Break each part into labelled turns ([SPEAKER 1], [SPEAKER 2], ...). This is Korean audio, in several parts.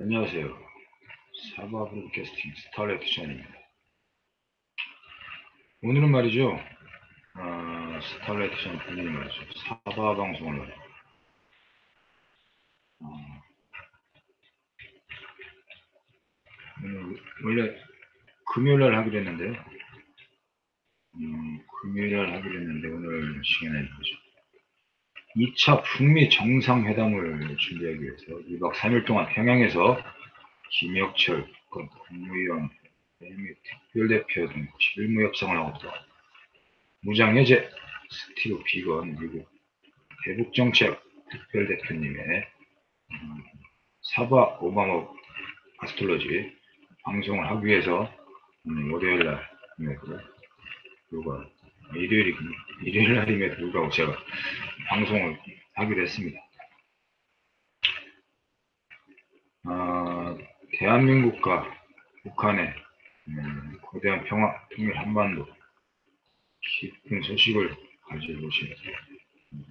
[SPEAKER 1] 안녕하세요. 사바 broadcasting 스타라이트 전입니다. 오늘은 말이죠. 어, 스타라이트 전 본인이 말이죠. 사바 방송을 어, 오늘 원래 금요일날 하기로 했는데요. 음, 금요일날 하기로 했는데 오늘 시간에 보죠. 2차 북미 정상회담을 준비하기 위해서 2박 3일 동안 평양에서 김혁철 국건 국무위원 및 특별대표 등 실무 협상을 하고 있다. 무장해제 스티브 비건 미국 대북정책 특별대표님의 음, 사바 오바마 아스트로지 방송을 하기 위해서 음, 월요일 날임에도 불구하고 일요일이 일요일 날임에도 불구하고 제가 방송을 하기로 했습니다. 아, 대한민국과 북한의 음, 거대한 평화, 통일 한반도 깊은 소식을 가지고 오신 음,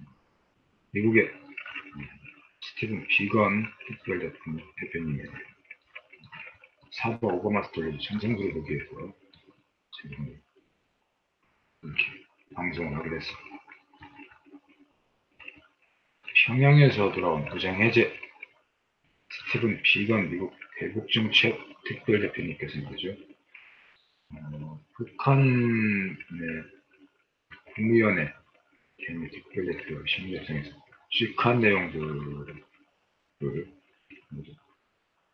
[SPEAKER 1] 미국의 음, 스티븐 비건 특별 대표님의 사바 오바마 스토리 전생구를 보기 위해서 지금 이렇게 방송을 하게 됐습니다. 평양에서 돌아온 부장해제 스티븐 비건 미국 대북정책 특별대표님께서 말이죠. 어, 북한의 국무위원회 개미 특별대표 심리협상에서 취한 내용들을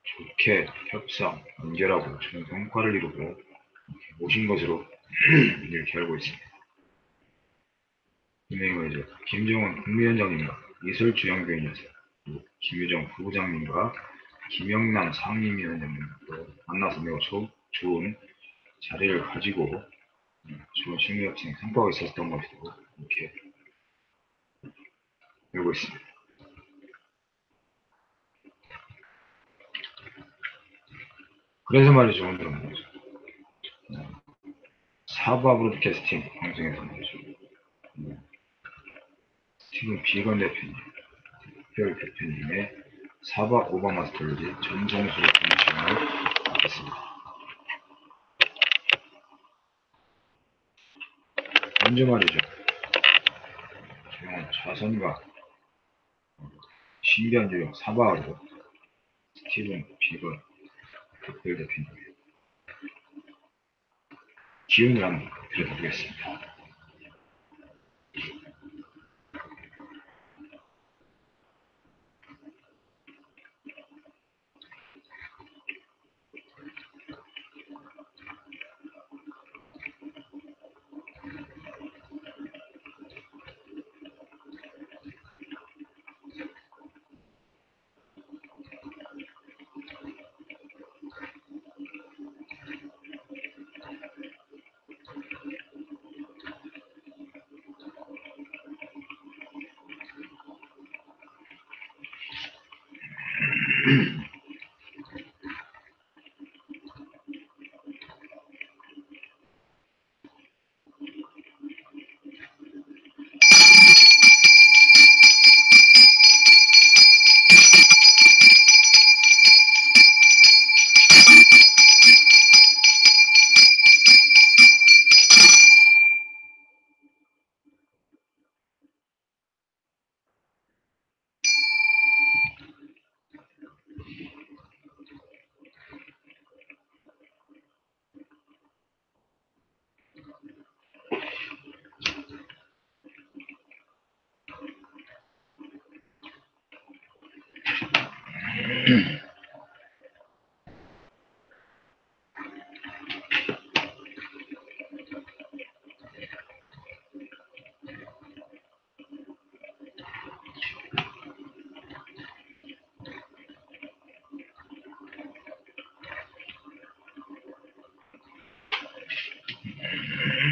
[SPEAKER 1] 좋게 협상, 연결하고 좋은 성과를 이루고 오신 것으로 이렇게 알고 있습니다. 김정은 국무위원장님과 이설주영교인에서 김유정 부부장님과 김영남 상임위원장님도 만나서 매우 조, 좋은 자리를 가지고 좋은 심리협상 성과가 있었던 것으로 이렇게 알고 있습니다. 그래서 말이죠, 오늘은 말이죠. 사바 브로드캐스팅 방송에서 말이죠. 스티븐 비건 대표님, 특별 대표님의 사바 오바마 스토리 전정수를 듣는 시간을 갖겠습니다. 먼저 말이죠. 조용한 좌선과 신비한 조용 사바하고 스티븐 비건 특별 대표님의 기운을 한번 들어보겠습니다.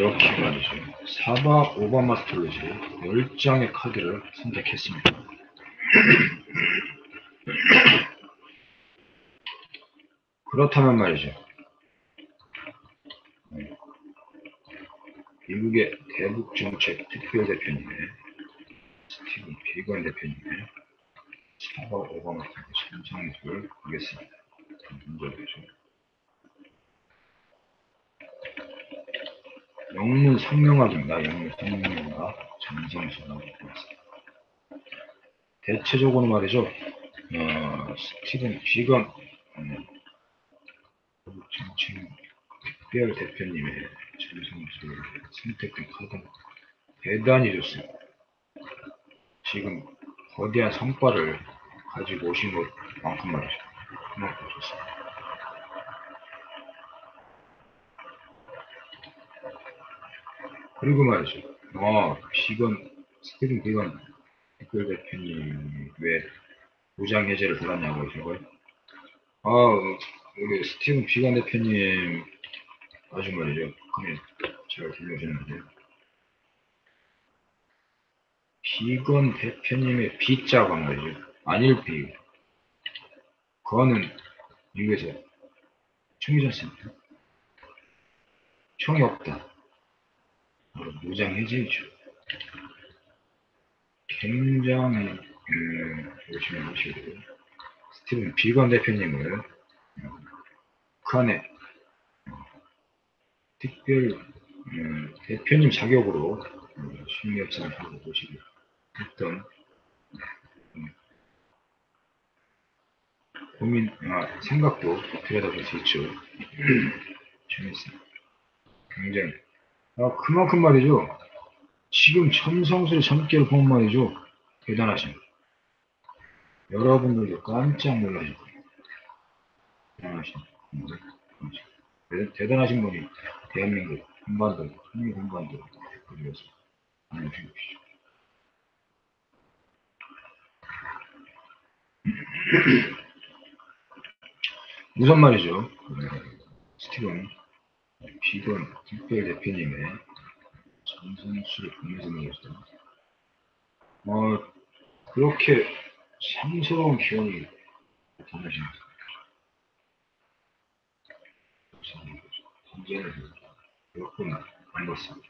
[SPEAKER 1] 이렇게 말이죠. 사바 오바마 스톨리지 10장의 카드를 선택했습니다. 그렇다면 말이죠. 네. 미국의 대북정책 특별대표님의 스티븐 비건 대표님의 사바 오바마 스톨리지 선정을 보겠습니다. 문제되죠. 영문 성명학입니다. 영문 성명학 정성수가 있습니다. 대체적으로 말이죠. 어, 스티븐 비건 음, 정책 특별 대표님의 정성수를 선택된 카드는 대단히 좋습니다. 지금 거대한 성과를 가지고 오신 것만큼 말이죠. 그만큼 좋습니다. 그리고 말이죠. 어, 비건, 스티븐 비건 댓글 대표님이 왜 무장 해제를 받았냐고 하시고요. 아, 우리 스티븐 비건 대표님 아주 말이죠. 그냥 잘 들려주는데요. 비건 대표님의 비자가 말이죠. 아닐 비. 그거는 미국에서 총이지 않습니까? 총이 없다. 해제이죠. 굉장히 음, 보시면 보시고 스티븐 비건 대표님을 음, 북한의 어, 특별 음, 대표님 자격으로 음, 심리협상을 하고 보시고 했던 음, 고민, 아, 생각도 들여다볼 수 있죠. 재밌습니다. 굉장히 아, 그만큼 말이죠. 지금 천성술의 점괘를 보면 말이죠. 대단하십니다. 여러분들도 깜짝 놀라실 거예요. 대단하신 분들. 대- 대단하신 분이 대한민국 한반도, 한미 한반도 그리워서 알려주십시오. 우선 말이죠. 네, 스티븐 비건 특별 대표님의 전선수를 보내주면서 어 그렇게 상스러운 기원이 나타나십니다. 전쟁을 몇번 만났습니다.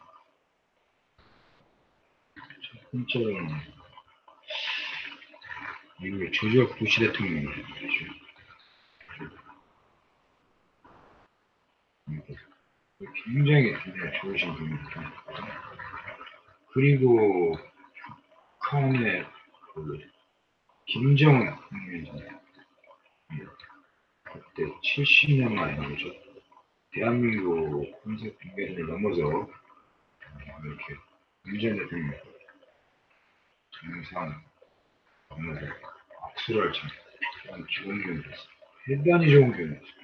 [SPEAKER 1] 첫 번째로는 미국의 조지어 부시 대통령이죠. 굉장히 좋으신 분입니다. 그리고 북한의 그 김정은 국민이잖아요. 그때 70년 만에 말이죠. 대한민국 군사 분계를 넘어서 이렇게 문재인 대통령 정상 만나서 악수를 참참 좋은 기운이었어요. 대단히 좋은 기운이었어요.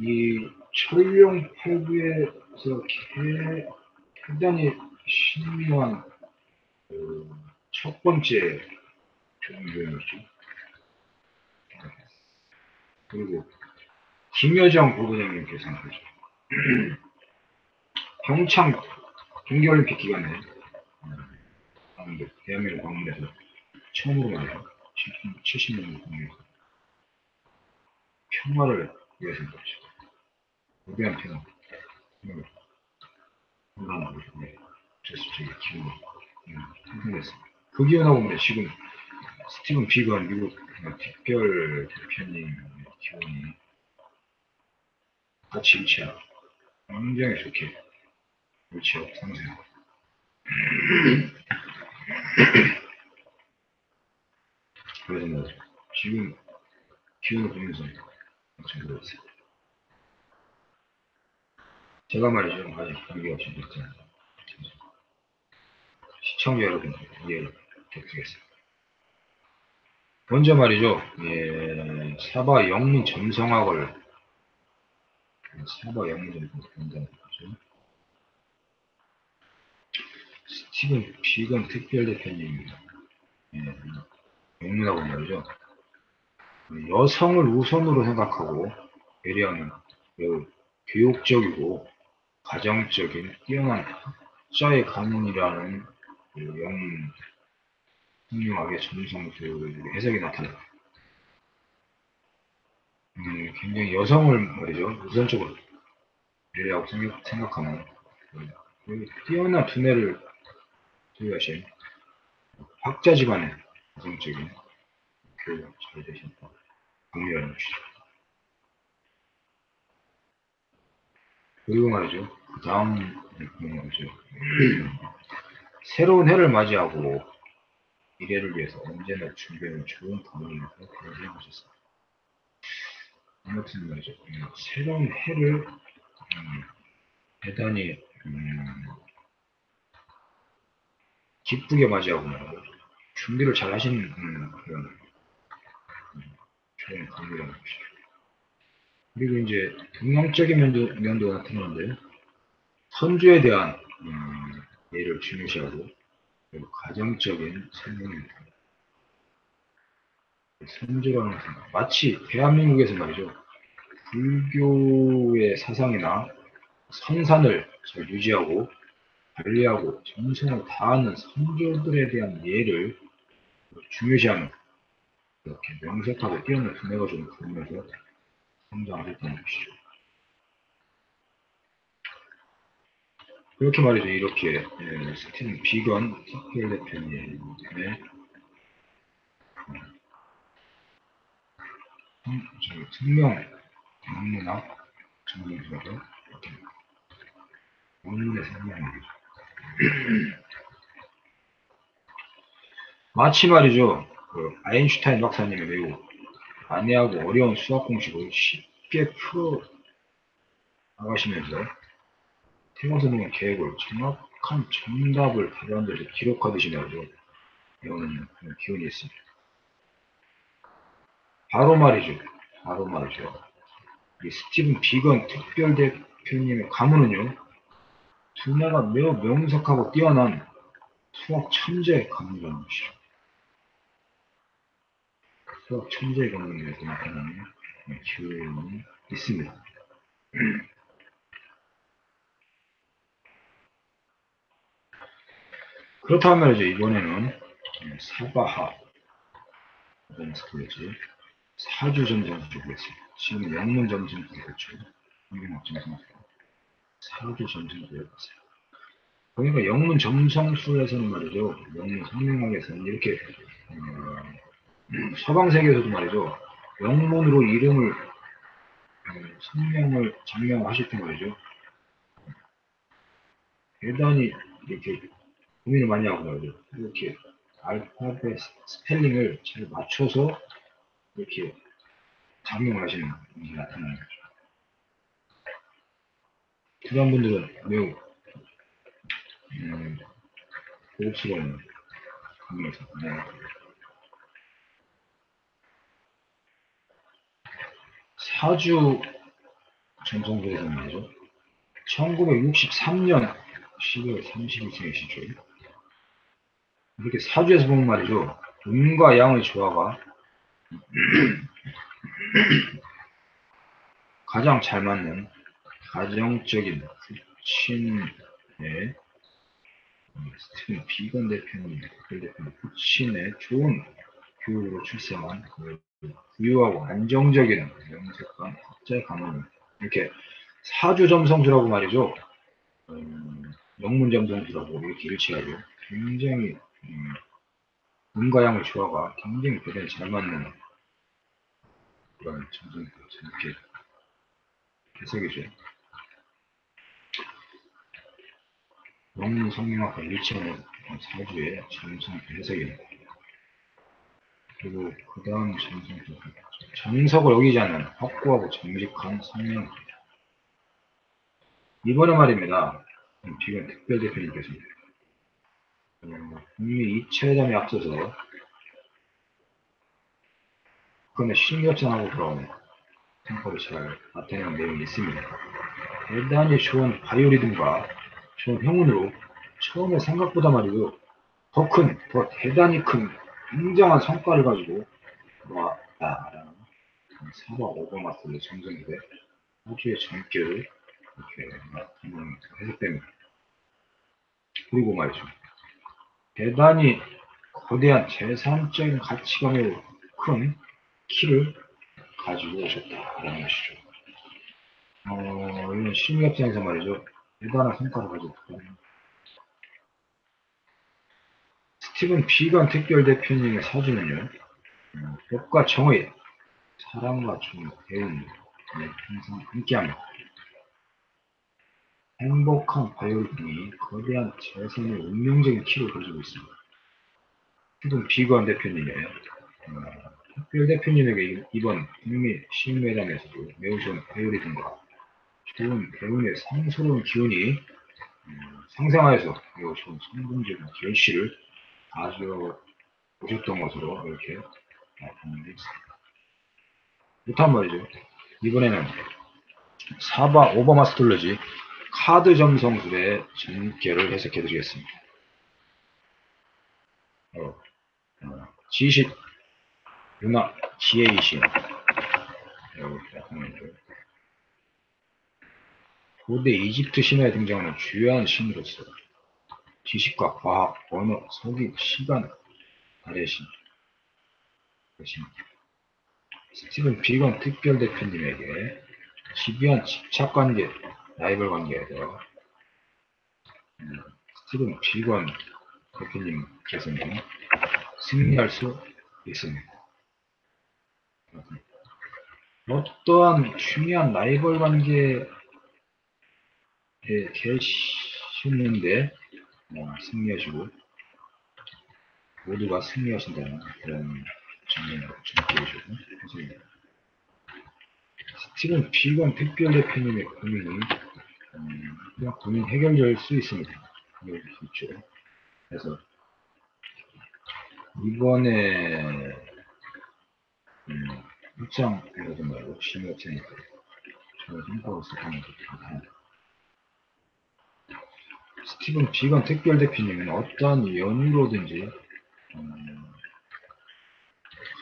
[SPEAKER 1] 이 팔부에서 개- 대단히 신묘한 그, 첫 번째 종교였죠. 그리고 김여정 부부장님께서는 그죠. 평창 동계올림픽 기간에 대한민국 방문해서 처음으로 말이야 70년 공유해서 평화를 위해서 그렇죠. 무대한 평화. 음, 건강하고 네, 제수적인 기운 생성했습니다. 그 기원하고 보면 지금 스티븐 비건 미국 특별 대표님 기원이 같이 일치하고 굉장히 좋게 일치하고 상세하고 그래서 뭐 지금 기운을 보면서 엄청 놀랐어요. 제가 말이죠. 아직 관계 없이 듣잖아요. 시청자 여러분 이해를 부탁드리겠습니다. 먼저 말이죠. 예, 사바 영민 점성학을 사바 영민 점성학을 본다는 거죠. 스티븐 비건 특별대표님 예, 영문하고 말이죠. 여성을 우선으로 생각하고 배려하는 매우 교육적이고 가정적인 뛰어난 학자의 가문이라는 그 영문 훌륭하게 점성수 해석이 나타납니다. 음, 굉장히 여성을 말이죠. 우선적으로 배려하고 생각, 생각하는 그 뛰어난 두뇌를 소유하신 학자 집안의 가정적인 교육 잘 되신다. 강렬한 것이죠. 그리고 말이죠. 그 다음 말이죠. 새로운 해를 맞이하고 미래를 위해서 언제나 준비하는 좋은 가문이라서 그런 생각하셨습니다. 아무튼 말이죠. 음, 새로운 해를 음, 대단히 음, 기쁘게 맞이하고. 준비를 잘 하신 음, 그런 음, 좋은 가문이라는 것이죠. 그리고 이제 동양적인 면도, 면도 나타나는데 선주에 대한 음, 예를 중요시하고 그리고 가정적인 설명입니다. 선주라는 생각. 마치 대한민국에서 말이죠. 불교의 사상이나 선산을 잘 유지하고 관리하고 정성을 다하는 선조들에 대한 예를 중요시하는 이렇게 명색하고 뛰어난 두뇌가 좀 보면서 성장하셨다는 것이죠. 그렇게 말이죠. 이렇게 예, 스티븐 특별 대표님의 음, 저기 특명 영문학 전문가로 이렇게 원문의 설명이죠. 마치 말이죠. 그 아인슈타인 박사님이 매우 난해하고 어려운 수학 공식을 쉽게 풀어 나가시면서 태권 선생의 계획을 정확한 정답을 답안들을 기록하듯이 말이죠. 배우는 기운이 있습니다. 바로 말이죠. 바로 말이죠. 이 스티븐 비건 특별 대표님의 가문은요. 두뇌가 매우 명석하고 뛰어난 수학 천재 가문이라는 것이죠. 수학 천재 가문에서 나타나는 기운이 있습니다. 그렇다면 말이죠. 이번에는 사바하 이런 스토리지 사주 점성술을 보겠습니다. 지금 점성술 그렇죠. 영문학 점성술 사주 점성술을 보세요. 그러니까 영문 점성술에서는 말이죠. 영문 성명학에서는 이렇게 어, 서방 세계에서도 말이죠. 영문으로 이름을 어, 성명을 장명하실 때 말이죠. 대단히 이렇게 고민을 많이 하고 말이죠. 이렇게 알파벳 스펠링을 잘 맞춰서 이렇게 작용을 하시는 분이 나타나는 거죠. 그런 분들은 매우 음, 고급스러운 강의에서 네. 사주 전성도에서 말이죠. 1963년 12월 31일생이시죠. 이렇게 사주에서 보면 말이죠. 음과 양의 조화가 가장 잘 맞는 가정적인 스티븐 비건 대표님, 그 대표님 부친의 좋은 교육으로 출생한 그부 유하고 안정적인 명색관 학자의 가문 이렇게 사주 점성술하고 말이죠. 음, 영문 점성술하고 이렇게 일치하죠. 굉장히 음, 음과 양의 조화가 굉장히 대단히 잘 맞는 그런 점점 이렇게 해석이죠. 영문 성명학과 일치하는 사주의 점성 해석입니다. 그리고 그 다음 점성도 정석을 어기지 않는 확고하고 정직한 성명입니다. 이번에 말입니다. 지금 특별 대표님께서 북미 2차 회담에 앞서서 북한의 신격전하고 돌아오는 tempo를 잘 나타내는 내용이 있습니다. 대단히 좋은 바이오리듬과 좋은 행운으로 처음에 생각보다 말이죠. 더 큰, 더 대단히 큰 굉장한 성과를 가지고 돌아왔다라는 사바 오바마 소리 정정인데 아주의 전결을 이렇게 나타나는 해석됩니다. 그리고 말이죠. 대단히 거대한 재산적인 매우 큰 키를 가지고 오셨다라는 것이죠. 어, 이런 심리학자에서 말이죠. 대단한 성과를 가지고. 스티븐 비건 특별 대표님의 사주는요. 어, 법과 정의, 사랑과 정의, 배움, 네, 항상 함께합니다. 행복한 바이올 등이 거대한 재산의 운명적인 키를 가지고 있습니다. 스티븐 비건 대표님의 어, 특별 대표님에게 이번 북미 신매담에서도 매우 좋은 바이올이 등과 좋은 배움의 상스러운 기운이 음, 상상하여서 매우 좋은 성공적인 결실을 가져 오셨던 것으로 이렇게 나타나고 있습니다. 그렇단 말이죠. 이번에는 사바 오바마 스톨러지 카드 점성술의 전개를 해석해 드리겠습니다. 어, 어, 지식, 문화, 지혜이신. 고대 이집트 신화에 등장하는 주요한 신으로서 지식과 과학, 언어, 서기, 시간, 아래 신, 것입니다. 스티븐 비건 특별 대표님에게 집요한 집착 관계, 라이벌 관계에서 음, 스티븐 비건 대표님께서는 승리할 수 있습니다. 어떠한 중요한 라이벌 관계에 계시는데 어, 승리하시고 모두가 승리하신다는 그런 정면으로 전해주시고 해석입니다. 스티븐 비건 특별 대표님의 고민이 음, 그냥 고민 해결될 수 있습니다. 해결될 수 있죠. 그래서 이번에 음, 입장에서도 말고 심의 업체니까 저는 생각하고 있었던 것도 같아요. 스티븐 비건 특별 대표님은 어떠한 연유로든지 음,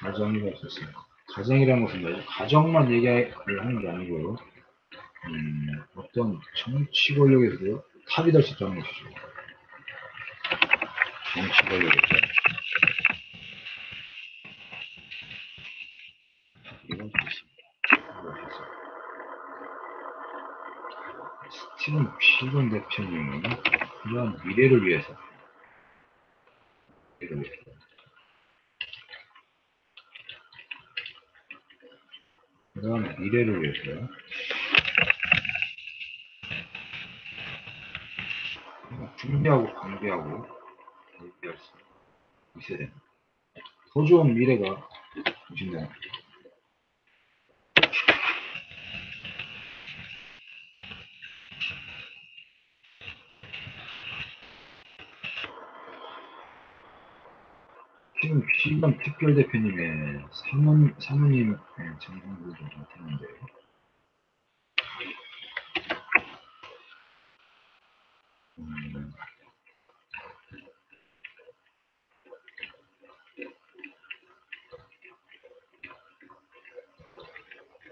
[SPEAKER 1] 가정이라 했었어요. 가정이라는 것은 뭐죠? 가정만 얘기를 하는 게 아니고요. 음, 어떤 정치 권력에서도 탑이 될 수 있다는 것이죠. 정치 권력에서. 이건 좋습니다. 스티븐 비건 대표님은 이러한 미래를 위해서 미래를 위해서 그러한 미래를 위해서 준비하고 관계하고 대비할 수 있어야 됩니다. 더 좋은 미래가 오신다. 시간 특별 대표님의 사모, 사모님 정상도 좀 같았는데. 음,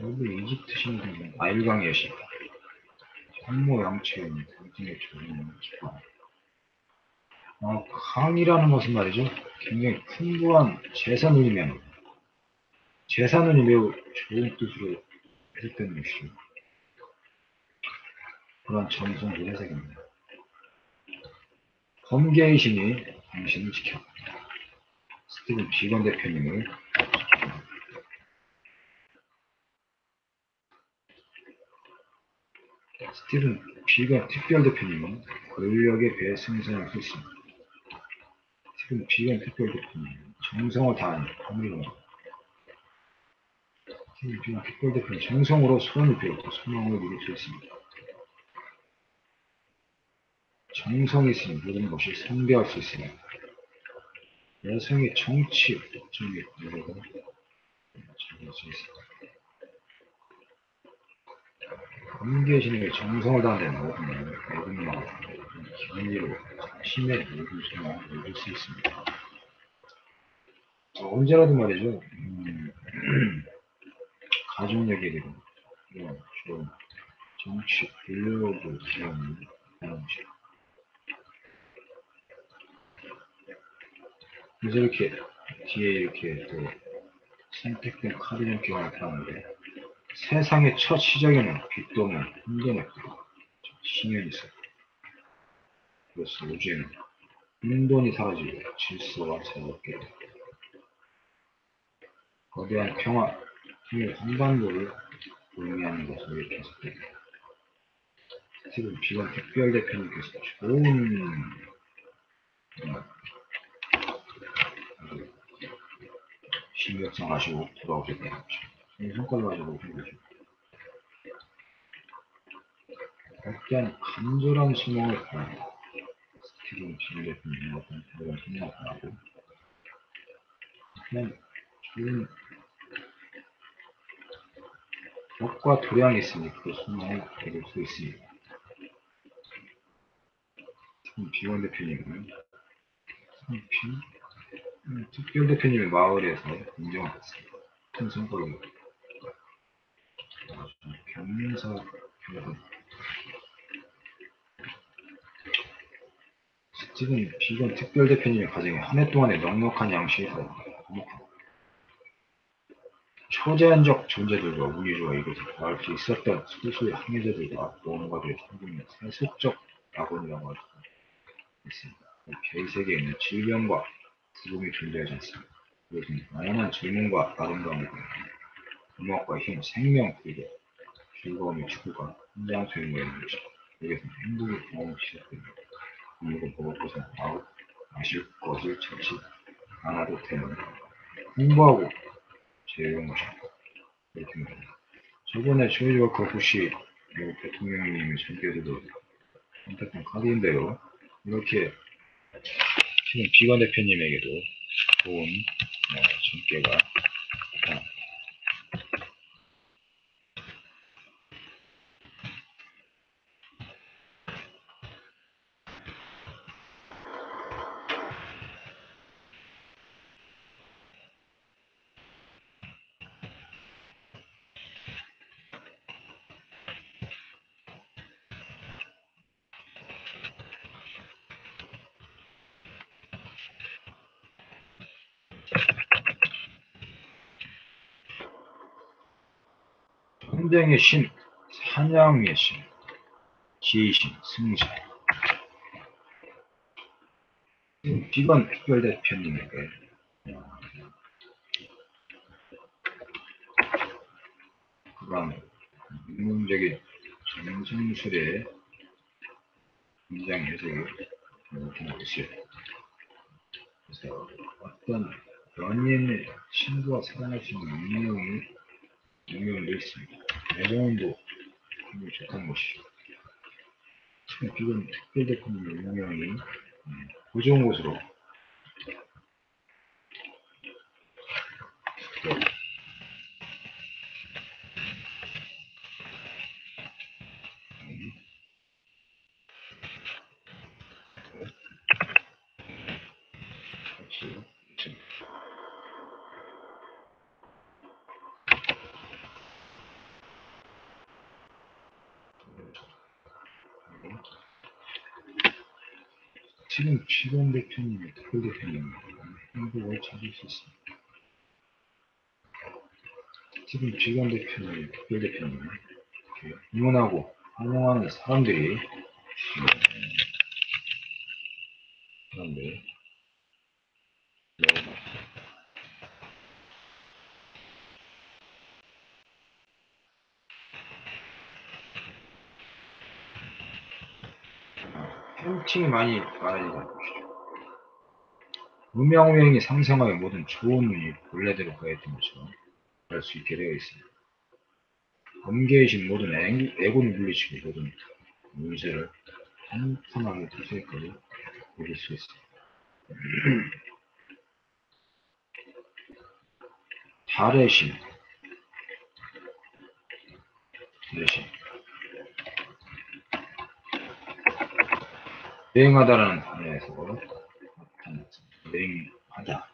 [SPEAKER 1] 여기 이집트 신분 아일강 여신 황모 양체인 당신의 조림을 기뻐 어, 강이라는 것은 말이죠. 굉장히 풍부한 재산을 의미합니다. 재산은 매우 좋은 뜻으로 해석되는 것이죠. 그런 정성의 해석입니다. 범계의 신이 당신을 지켜. 스티븐 비건 대표님을. 스티븐 비건 특별 대표님은 승선할 수 있습니다. 지금 비건 특별 대표님 정성을 다하는 법률로 지금 비건 특별 대표는 정성으로 소원을 비웠고 소망을 있습니다. 정성이 있으면 모든 것이 성대할 수 있으며 여성의 정치 법정의 노력을 즐길 수 있습니다. 범계신에게 정성을 다하는 모든 모든만 기분으로 모든 생활을 이룰 수 있습니다. 어, 언제라도 말이죠. 음, 가족 얘기를 이런 좋은 정치 블로그 기원 방식. 그래서 이렇게 뒤에 이렇게 또 선택된 카드 연기가 나타나는데 세상의 첫 시작에는 빛도 없는 혼돈의 구도, 신연이 있어. 그래서 우주에는 혼돈이 사라지고 찾아오게 돼. 거대한 평화, 힘의 한반도를 의미하는 것으로 이렇게 해석됩니다. 지금 비건 특별 대표님께서 좋은 어, 신경성 하시고 돌아오셨다는 거죠. 이 성과를 가지고 오신 거죠. 약간 간절한 소망을 바라고 스티븐 지금 대표님 어떤 그런 소망을 바라고 그냥 좋은 덕과 도량이 있으니 그 소망을 이룰 수 있습니다. 비원 대표님은 상피 음, 특별 대표님의 마을에서 인정을 받습니다. 큰 성과를 경사 여러분 지금 비건 특별 대표님의 가정에 한해 동안의 넉넉한 양식에서 초제한적 존재들과 우리와 이곳에 더할 수 있었던 소수의 항해자들과 모험가들의 상징은 세속적 낙원이라고 할 수 있습니다. 별 세계에는 질병과 죽음이 존재하지 않습니다. 이것은 다양한 질문과 아름다움을 음악과 힘, 생명, 그리고 즐거움의 축구가 현장 있는 것이 여기서는 행복의 경험이 시작됩니다. 먹을 것은 아우 마실 것을 찾지 않아도 되는 제외한 것입니다. 이렇게 말합니다. 저번에 조지 워커 부시 미국 대통령님이 전께서도 선택한 카드인데요. 이렇게 지금 비관 대표님에게도 좋은 어, 전개가 전쟁의 신, 사냥의 신, 지혜의 신, 승자. 비건 특별대표님에게 어, 그런 인문적인 정성술의 굉장 해석이 나타나고 있어요. 그래서 어떤 연인의 친구와 사랑할 수 있는 운명이 운명도 있습니다. 굉장히 좋다는 것이죠. 지금 특별대표님의 운명이 음, 고정한 곳으로 특별 대표님 행복을 찾을 수 있습니다. 지금 지원 대표님, 특별 대표님 이렇게 응원하고 환영하는 사람들이 음, 사람들 너무 많습니다. 팬층이 많이 많아지는 것이죠. 음양오행이 상생하여 모든 좋은 운이 본래대로 가했던 것처럼 할 수 있게 되어 있습니다. 범계이신 모든 애- 애고는 물리치고 모든 문제를 한탄하게 두세까지 이룰 수 있습니다. 달의 신 달의 신 여행하다라는 단어에서 네, 냉하다.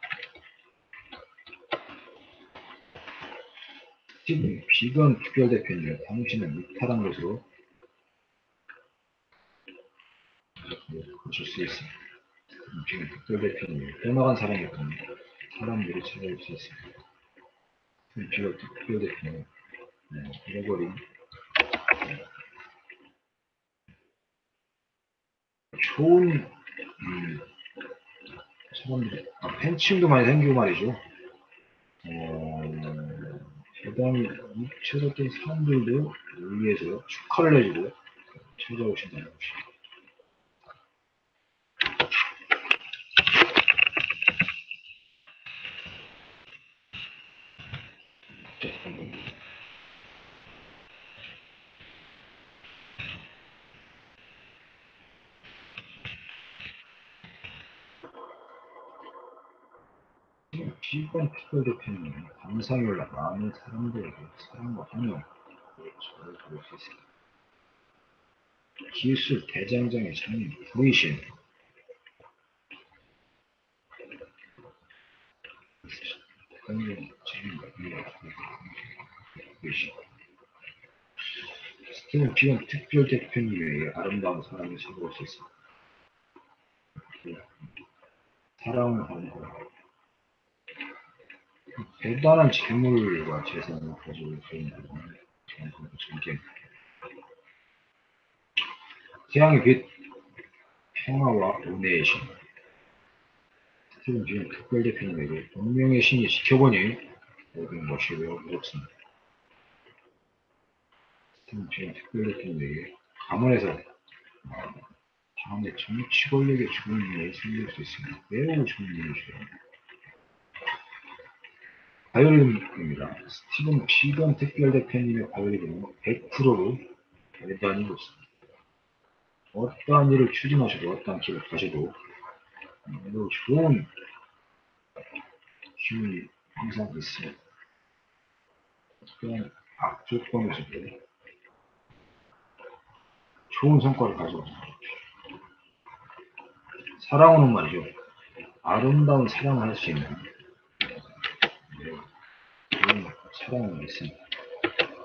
[SPEAKER 1] 시님, 비건 특별대표님, 당신은 이탈한 것으로 고칠 수 있습니다. 지금 특별대표님, 떠나간 사람이 있거든 사람들이 찾아올 수 있습니다. 지금 특별대표님, 네, 잃어버린 좋은 음, 사람들이 아, 팬층도 많이 생기고 말이죠. 어, 대단히 묻혀졌던 사람들도 위해서 축하를 해주고 찾아오신다는. 비건 특별 대표님 감상이 올라 많은 사람들에게 사랑과 환영을 전해줄 수 있습니다. 기술 대장장의 장인 관련 재능과 이해가 부이신 스티븐 비건 특별 대표님의 아름다운 사랑을 있습니다. 사랑을 하는 거 대단한 재물과 재산을 가지고 있는 전쟁. 태양의 빛, 평화와 은혜의 신. 스티븐 비는 특별 대표님에게 운명의 신이 지켜보니 모든 것이 외롭습니다. 스티븐 비는 특별 대표님에게 가문에서 어, 다음에 정치 권력에 좋은 일이 생길 수 있습니다. 매우 좋은 일이죠. 바이올린입니다. 스티븐 피건 특별 대표님의 바이올린은 100%로 대단히고 있습니다. 어떠한 일을 추진하셔도 어떠한 길을 가셔도 매우 좋은 기운이 항상 있습니다. 그냥 악조건에서도 좋은 성과를 가져옵니다. 사랑은 말이죠. 아름다운 사랑을 할 수 있는 좋은 사랑이 있습니다.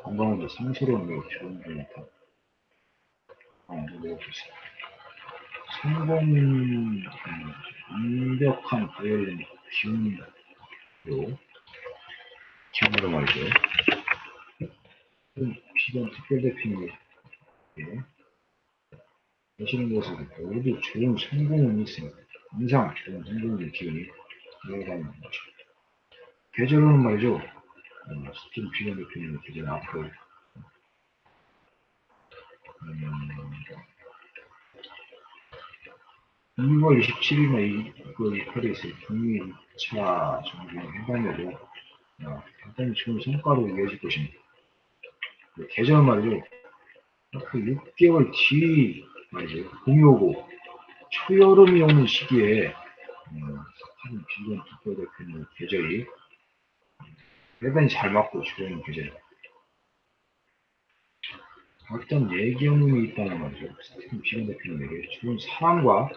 [SPEAKER 1] 건강한데 상스러운 매우 좋은 분이다. 어, 매우 좋습니다. 성공, 음, 완벽한 바이올린 기운으로, 기운으로 말이죠. 비건 특별대표님이 하시는 것은 모두 좋은 성공은 있습니다. 항상 좋은 성공의 기운이 들어가는 거죠. 계절로는 말이죠. 어, 스팀 비건 대표님의 계절 앞으로 음, 2월 27일날 이, 그 파리에서 북미 2차 정부의 회담에도 어, 대단히 좋은 성과로 이어질 것입니다. 그 계절 말이죠. 그 6개월 뒤 말이죠. 봄이 오고 초여름이 오는 시기에 음, 스팀 비건 특별대표님 계절이 대단히 잘 맞고 좋은 계절입니다. 어떤 예경이 있다는 말이죠. 스티븐 비건 대표님에게 좋은 사랑과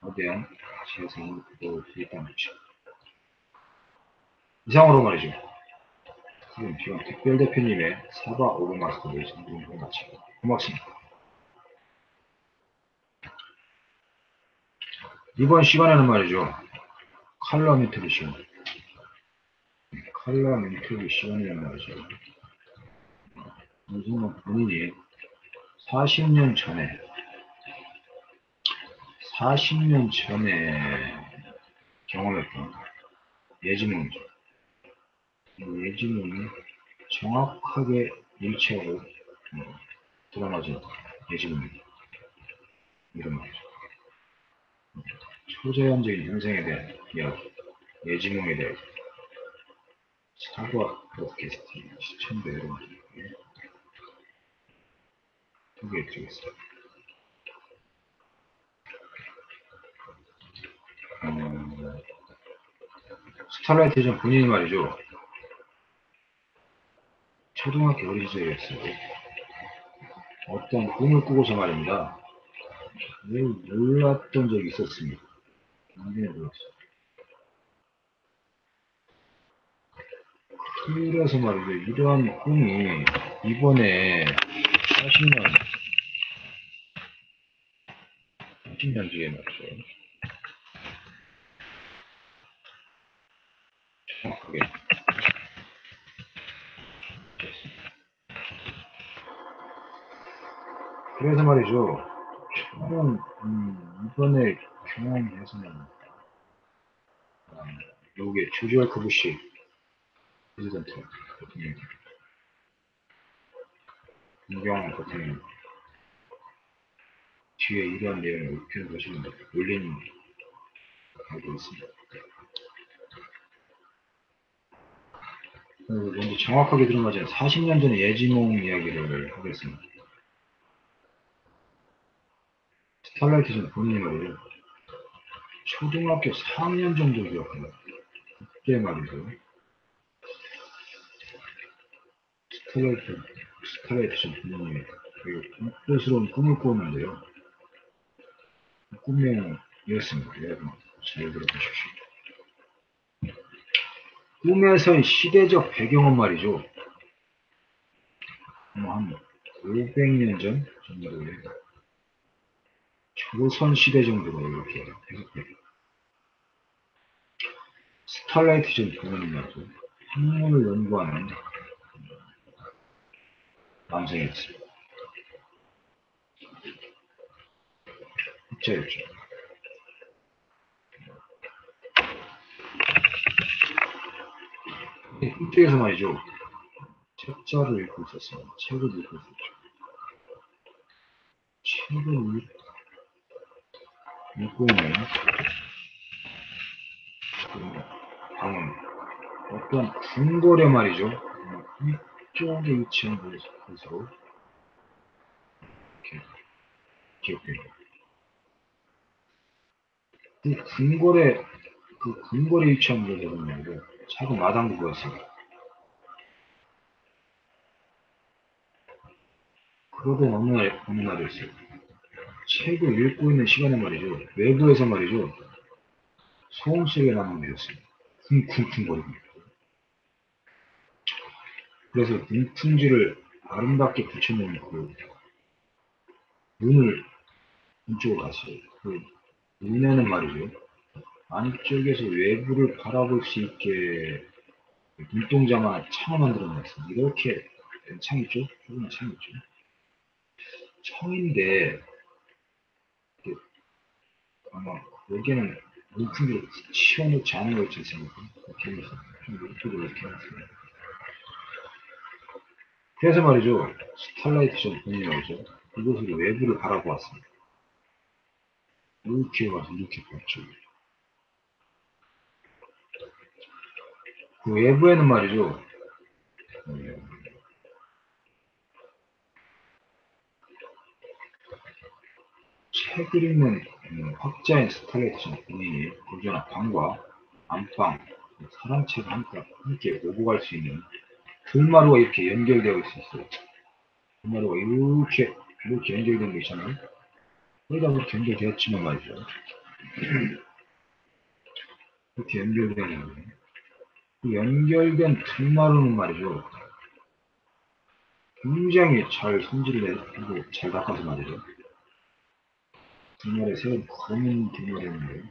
[SPEAKER 1] 거대한 재산을 얻을 수 있다는 거죠. 이상으로 말이죠. 스티븐 비건 특별 대표님의 사과 오브 마스터를 성공을 마치고 고맙습니다. 이번 시간에는 말이죠. 칼럼 인터뷰 시간. 칼럼 인터뷰 시간이란 말이죠. 윤석열 본인이 40년 전에 40년 전에 경험했던 예지몽이죠. 이 예지몽이 정확하게 일치하고 어, 드러나진 예지몽입니다. 이런 말이죠. 초자연적인 현상에 대한 이야기, 예지몽에 대한 사과 팟캐스트 시청자 여러분들께 소개해 드리겠습니다. 음, 스타라이트 전 본인이 말이죠. 초등학교 어린 시절이었어요. 어떤 꿈을 꾸고서 말입니다. 매우 놀랐던 적이 있었습니다. 굉장히 놀랐어요. 그래서 말이죠. 이러한 꿈이 이번에 40년 30년 뒤에 맞죠. 정확하게. 그래서 말이죠. 저는 음, 이번에 경험해서는 아, 요게 조지 월크 부시 프레지던트 대통령 김경환 대통령 뒤에 이러한 내용을 입히는 보시면 올린 알고 있습니다. 그리고 먼저 정확하게 들어가자 40년 전의 예지몽 이야기를 하겠습니다. 스타라이트 전 말이에요. 초등학교 4학년 정도 기억합니다. 그때 말이죠. 스타라이트, 스타라이트 전 본인이 되게 꿈꾸스러운 꿈을 꾸었는데요. 꿈명은 이렇습니다. 여러분, 잘 들어보십시오. 꿈에서의 시대적 배경은 말이죠. 뭐한 500년 전 정도로 해요. 조선 시대 정도로 이렇게 해석돼요. 스탈라이트 전 말이죠. 학문을 연구하는 남성이었습니다. 학자였죠. 이쪽에서 말이죠. 책자를 읽고 있었어요. 책을 읽고 있었죠. 책을 읽, 읽고 있는 그 방은 어떤 궁궐에 말이죠. 이쪽에 위치한 곳으로 이렇게 기억돼요. 그 궁궐에 그 궁궐에 위치한 곳에는 말이죠. 작은 마당도 보였습니다. 그러던 어느 날, 어느 날이었어요. 책을 읽고 있는 시간에 말이죠. 외부에서 말이죠. 소음 소리가 나는 일이었습니다. 쿵쿵쿵거리고. 그래서 문풍지를 아름답게 붙여놓은 그 문을 이쪽으로 갔어요. 그 문에는 말이죠. 안쪽에서 외부를 바라볼 수 있게 눈동자만 창을 만들어놨어요. 이렇게 된 창이죠? 조그만 창이죠. 청인데 아마 여기는 물품으로 치워놓지 않은 걸제 생각에 이렇게 해서 좀 이쪽으로 이렇게 해놨습니다. 그래서 말이죠. 스탈라이트 전 본인이 말이죠. 그곳으로 외부를 바라보았습니다. 이렇게 와서 이렇게 봤죠. 그 외부에는 말이죠. 음, 책을 읽는 음, 학자인 스탈레트 본인이 고전한 방과 안방, 사랑책을 함께, 함께 오고 갈 수 있는 들마루가 이렇게 연결되어 있었어요. 들마루가 이렇게 이렇게 연결된 게 있잖아요. 거기다 그렇게 연결되었지만 말이죠. 이렇게 연결되는 거예요. 그 연결된 들마루는 말이죠. 굉장히 잘 손질을 해고 잘 닦아서 말이죠. 뒷말에 세운 검은 뒷말이었는데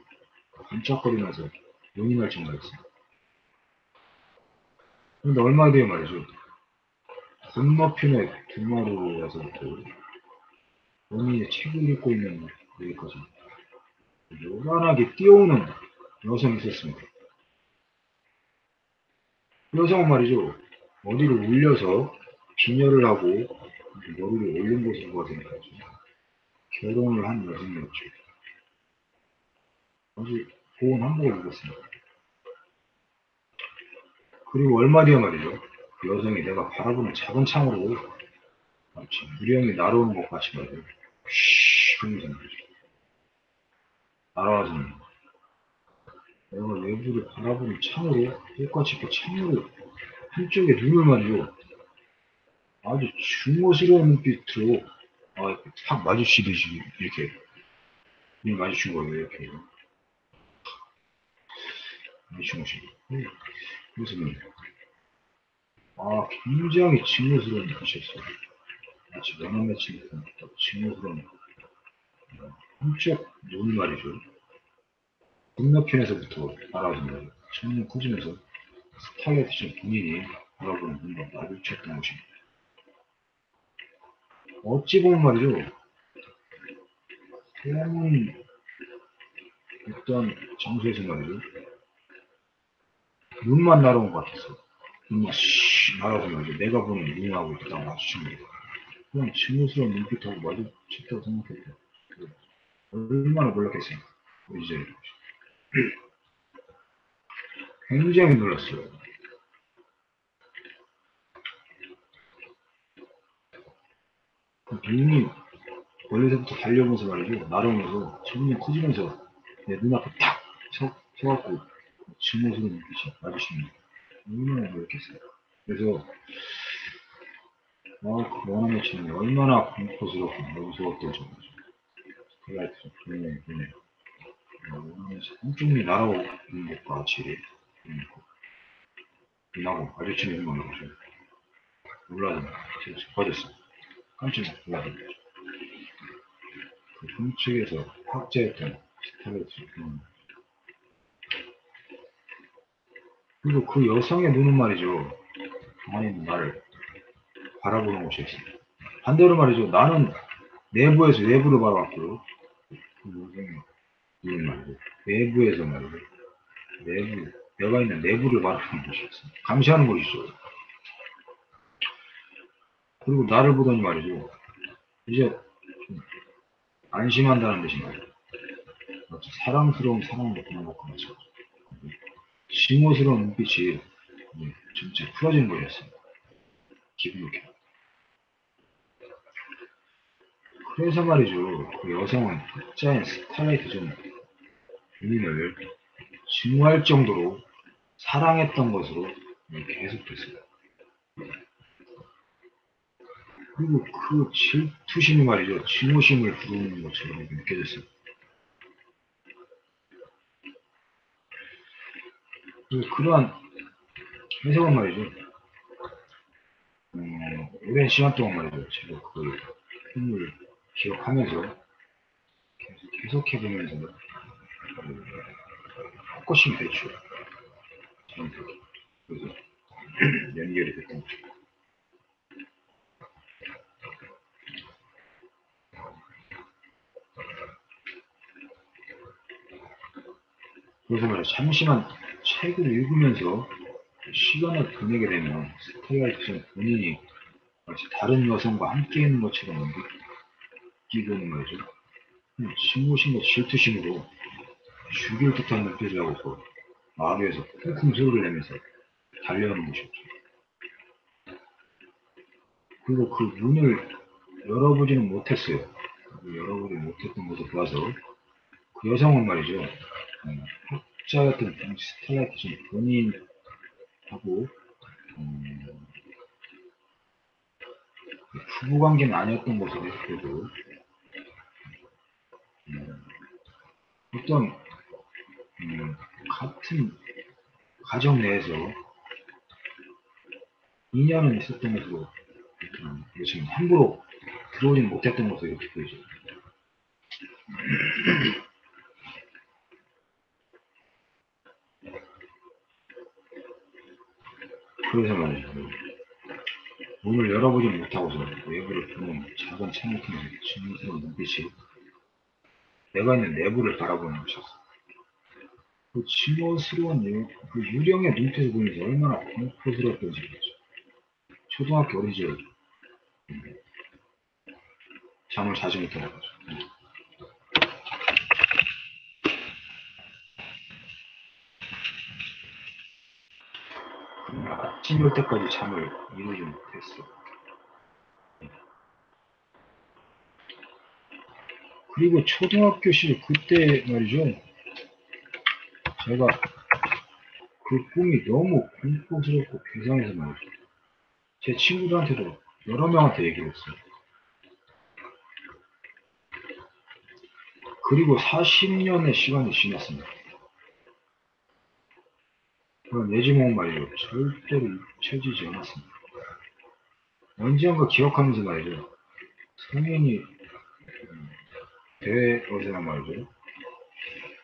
[SPEAKER 1] 반짝거리면서 날 정도였어요. 그런데 얼마 뒤에 말이죠. 건너편에 뒷마루에서부터 본인이 책을 읽고 있는 여기까지 요란하게 뛰어오는 여성이 있었습니다. 그 여성은 말이죠. 머리를 울려서 빈혈을 하고 머리를 올린 가야 되니까 결혼을 한 여성이었죠. 아주 고운 한복을 입었습니다. 그리고 얼마 뒤에 말이죠. 그 여성이 내가 바라보는 작은 창으로 마치 무령이 날아오는 것 같이 말이죠. 쉬 하면서 말이죠. 날아와서는 내가 외부를 바라보는 창으로 똑같이 그 창으로 한쪽에 눈을 말이죠. 아주 중모스러운 눈빛으로 아, 탁 마주치듯이 이렇게 눈 마주친 거예요 이렇게 마주친 것이 그래서 아 굉장히 증오스러운 눈빛이었어요 마치 면허 맺힌 듯한 징후스러운 한쪽 눈 말이죠. 건너편에서부터 바라보는 천문 커지면서 스타일리스트 본인이 바라보는 눈과 마주쳤던 것입니다. 어찌 보면 말이죠. 새로운 어떤 장소에서 말이죠. 눈만 날아온 것 같았어. 눈만 씨 말이죠. 내가 보는 눈하고 딱 마주칩니다. 그냥 증오스러운 눈빛하고 마주쳤다고 생각했대. 얼마나 놀랐겠어요. 이제 굉장히 놀랐어요. 그 눈이 멀리서부터 달려오면서 말이죠. 날아오면서 점점 커지면서 내 눈앞에 탁 서, 서갖고 증오스러운 눈빛이 마주칩니다. 얼마나 놀랐겠어요. 그래서 아, 그 원어민처럼 얼마나 공포스럽고 무서웠던 정도죠. 그가 분명히 분명 원어민에서 한쪽이 날아오는 것과 같이 눈하고 마주치는 것만 보죠. 놀라서 제가 빠졌어요. 깜짝 놀라서 그 훔측에서 확제했던 스타일리스트 음. 그리고 그 여성의 눈은 말이죠. 있는 나를 바라보는 것이었습니다. 반대로 말이죠. 나는 내부에서 외부를 바라봤고요. 그 눈은 말이죠. 내부에서 말이죠. 내부, 내가 있는 내부를 바라보는 것이었습니다. 감시하는 것이죠. 그리고 나를 보더니 말이죠. 이제 좀 안심한다는 듯이 말이죠. 사랑스러운 사랑을 느끼는 것과 같이 심오스러운 눈빛이 네, 전체 풀어지는 거였습니다. 기분 좋게. 그래서 말이죠. 그 여성은 흑자인 스타라이트 좀 본인을 증오할 정도로 사랑했던 것으로 네, 계속됐어요. 그리고 그 질투심이 말이죠. 증오심을 부르는 것처럼 느껴졌어요. 그, 그러한 해석은 말이죠. 음, 오랜 시간 동안 말이죠. 제가 그 film을 기억하면서 계속 해석해보면서 그, 헛것이. 저한테. 그래서 연결이 됐던 거죠. 그래서 말이죠. 잠시만 책을 읽으면서 시간을 보내게 되면 스텔라이트는 본인이 마치 다른 여성과 함께 있는 것처럼 느끼고는 말이죠. 신고심과 질투심으로 죽일 듯한 눈빛을 하고서 마루에서 쿵쿵 소리를 내면서 달려오는 것이었죠. 그리고 그 문을 열어보지는 못했어요. 열어보지 못했던 것을 보아서 그 여성은 말이죠. 음, 학자였던 당시 스텔라이트 본인하고 음, 부부 관계는 아니었던 것으로 그래도 음, 어떤 음, 같은 가정 내에서 인연은 있었던 것으로 음, 지금 함부로 들어오지는 못했던 것으로 이렇게 보이죠. 그래서 말이죠. 문을 열어보지 못하고서 외부를 보는 작은 통해 증오스러운 눈빛이 내가 있는 내부를 바라보는 것이었어. 그 증오스러운 유, 그 유령의 눈빛을 보면서 얼마나 공포스러웠던지 모르죠. 초등학교 어린이집 음, 잠을 자지 못하는 거죠. 아침 올 때까지 잠을 이루지 못했어. 그리고 초등학교 시절 그때 말이죠. 제가 그 꿈이 너무 공포스럽고 괴상해서 말이죠. 제 친구들한테도 여러 명한테 얘기를 했어요. 그리고 40년의 시간이 지났습니다. 예지몽 말이죠. 절대로 잊혀지지 않았습니다. 언젠가 기억하면서 말이죠. 성인이 음, 되어서란 말이죠.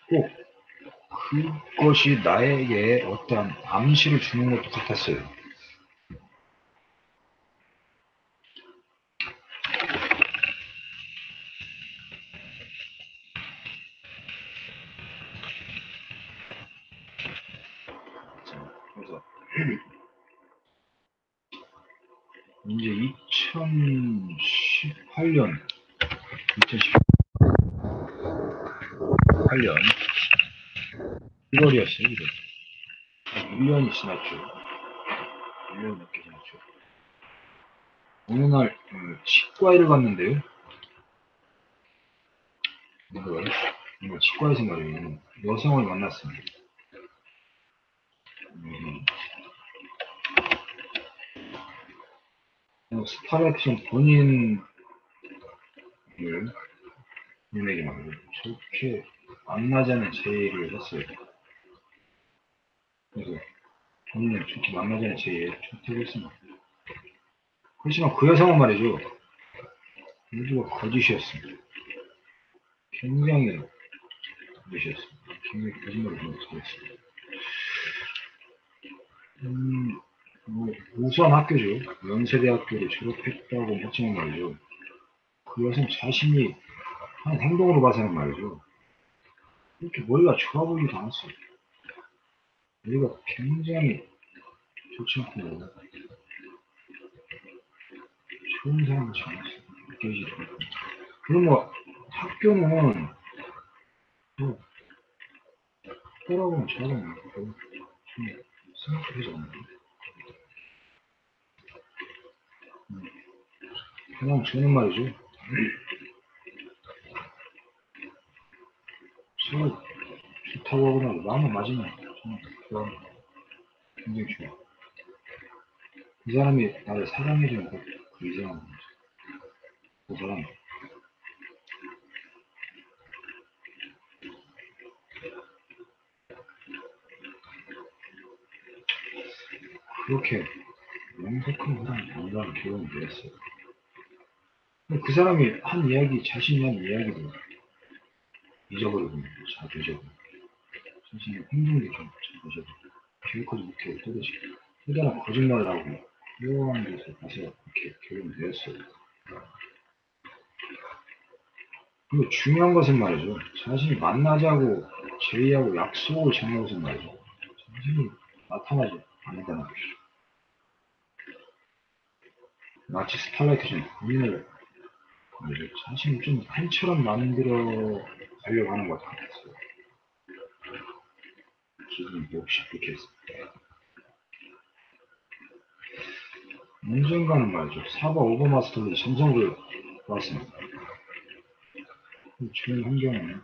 [SPEAKER 1] 꼭 그것이 나에게 어떠한 암시를 주는 것도 같았어요. 1월이었어요, 1월. 1년이 지났죠. 1년 넘게 지났죠. 어느 날, 어, 치과에를 갔는데요. 이걸, 이거 치과에서 말이에요. 여성을 만났습니다. 음, 어, 스타렉션 본인을 분에게 말이에요. 저렇게 만나자는 제의를 했어요. 그래서 본인은 저렇게 만나자는 제의에 좋다고 했습니다. 그렇지만 그 여성은 말이죠. 모두가 거짓이었습니다. 굉장히 거짓이었습니다. 굉장히 거짓말을 좀 잘했습니다. 음, 뭐, 우수한 학교죠. 연세대학교를 졸업했다고 했지만 말이죠. 그 여성 자신이 한 행동으로 봐서는 말이죠. 이렇게 머리가 좋아 보이지도 않았어요. 머리가 굉장히 좋지 않고 좋은 사람같이. 느껴지더라고요. 그럼 뭐 학교는 뭐 별로 좀 생각하지 않나요? 음, 그냥 저는 말이죠. 제가 좋다고 하거나 마음에 맞으면 그런 굉장히 좋아. 이 사람이 나를 사랑해주는 그, 그 이상한 거죠. 그 사람. 그렇게 명석한 사람이 아니라는 결론을 내렸어요. 그 사람이 한 이야기, 자신이 한 이야기도 잊어버리고, 자주 잊어버리고, 자신의 행동도 좀 잊어버리고, 기억하지 못해 도대체 대단한 거짓말을 하고, 묘한 데서 가서 이렇게 결론을 내렸어요. 근데 중요한 것은 말이죠. 자신이 만나자고 제의하고 약속을 정한 것은 말이죠. 자신이 나타나지 않는다는 것이죠. 마치 스타라이트 전 본인을. 자신을 좀 한처럼 만들어 가려고 하는 것 같았어요. 기분이 몹시 불쾌했습니다. 언젠가는 말이죠. 사바 overmaster의 전성을 봤습니다. 주변 환경은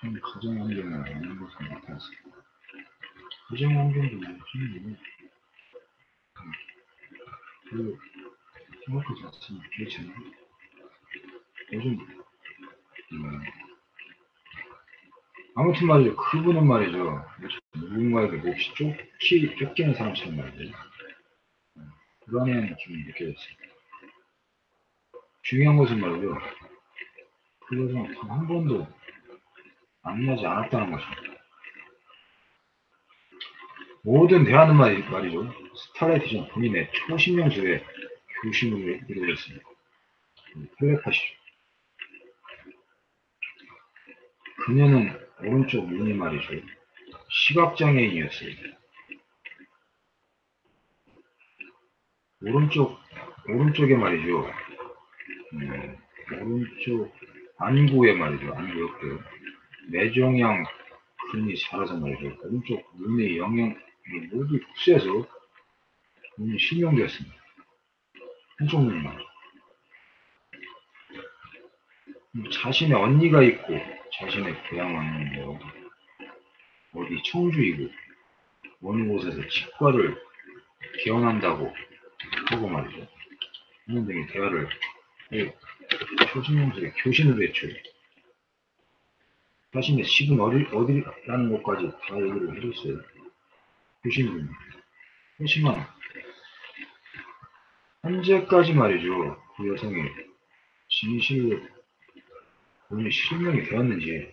[SPEAKER 1] 전 가정 환경은 아닌 것으로 나타났습니다. 가정 환경도 무슨 그 생각하지 않습니다. 그렇잖아요. 요즘 음, 아무튼 말이죠. 그분은 말이죠. 누군가에게 몹시 쫓기, 쫓기는 사람처럼 말이죠. 음, 불안해하는 기분이 느껴졌습니다. 중요한 것은 말이죠. 그 여성은 단 한 번도 만나지 않았다는 것입니다. 모든 대화는 말, 말이죠. 스타라이트전 본인의 초신명수의 교심을 이루어졌습니다. 텔레파시죠. 그녀는 오른쪽 눈이 말이죠. 시각장애인이었어요. 오른쪽, 오른쪽에 말이죠. 음, 오른쪽 안구에 말이죠. 안구 옆에 뇌종양 근이 살아서 말이죠. 오른쪽 눈의 영양 모두 흡수해서 눈이 실명되었습니다. 한쪽 눈만. 자신의 언니가 있고 자신의 고향은 뭐 어디 청주이고 어느 곳에서 치과를 개원한다고 하고 말이죠. 이런 등의 대화를 초신명술의 교신을 외쳐요. 자신의 집은 어디, 어디라는 것까지 다 얘기를 해줬어요. 교신입니다. 하지만 현재까지 말이죠. 그 여성이 진실을 본인이 실명이 되었는지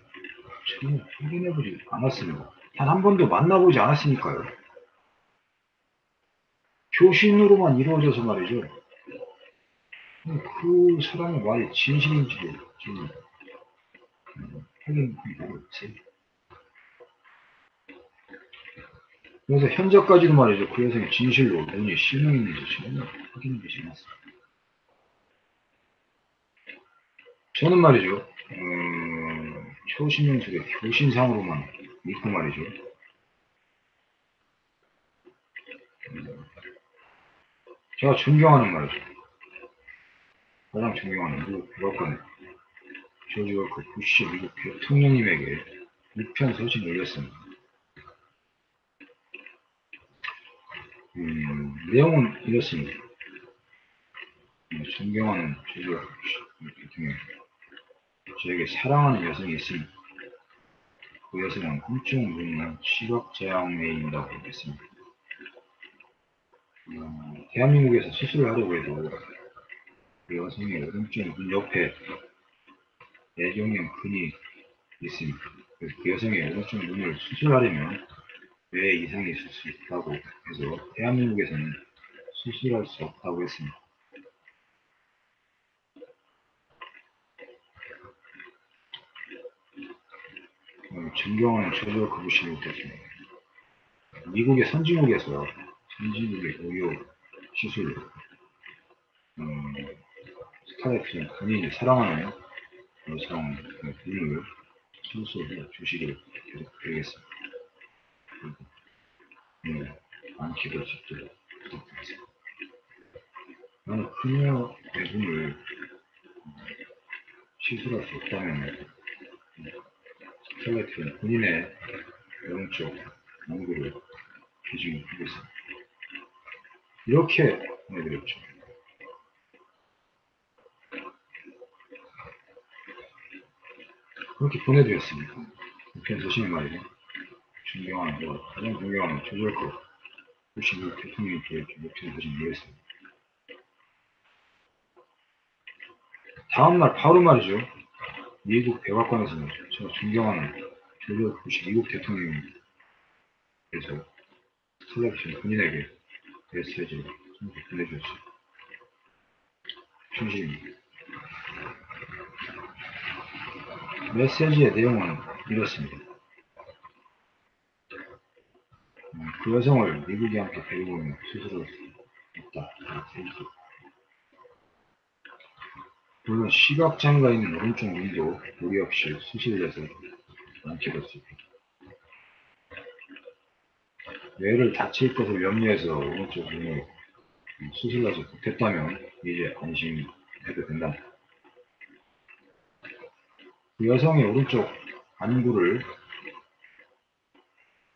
[SPEAKER 1] 전혀 확인해보지 않았습니다. 단 한 번도 만나보지 않았으니까요. 교신으로만 이루어져서 말이죠. 그 사람의 말이 진실인지도 지금 음, 확인하고 있지. 그래서 현재까지도 말이죠. 그 여성의 진실로 본인이 실명있는지 전혀 확인되지 않았습니다. 저는 말이죠. 음, 초신명술의 교신상으로만 믿고 말이죠. 음, 제가 존경하는 말이죠. 가장 존경하는 미국 백악관의 조지 워크 부시 미국 대통령님에게 우편 소식을 올렸습니다. 음, 내용은 이렇습니다. 음, 존경하는 조지 워크 부시 대통령 저에게 사랑하는 여성이 있으니 그 여성은 훔쩍 눈이나 시각장애인이라고 했습니다. 음, 대한민국에서 수술을 하려고 해도 그 여성의 오른쪽 눈 옆에 뇌종양 근이 있습니다. 그 여성의 오른쪽 눈을 수술하려면 뇌 이상이 있을 수 있다고 해서 대한민국에서는 수술할 수 없다고 했습니다. 어, 존경하는 조조 그부시를 때문에 미국의 선진국에서 선진국의 의료 시술 음, 스타렉스는 본인이 사랑하는 여성 분을 수술해 주시길 드리겠습니다. 네, 안기도 직도록 부탁드리겠습니다. 나는 그녀의 분을 시술할 수 없다면 스타렉스는 본인의 영적 연구를 기증하겠습니다. 이렇게 보내드렸죠. 그렇게 보내드렸습니다. 우편 소신이 말이죠. 존경하는, 뭐, 가장 존경하는 조절코 부시미 대통령께 이렇게 우편 소신 보냈습니다. 다음날 바로 말이죠. 미국 백악관에서. 제가 존경하는 조절 부시 미국 대통령께서 스텔라신 본인에게 메시지를 보내주셨어요. 충실입니다. 메시지의 내용은 이렇습니다. 음, 그 여성을 미국에 함께 데리고 오면 수술을 했다. 물론 시각장애가 있는 오른쪽 눈도 무리 없이 수술해서 않게 됐습니다. 뇌를 다칠 것을 염려해서 오른쪽 눈을 수술하지 못했다면 이제 안심해도 된다. 그 여성의 오른쪽 안구를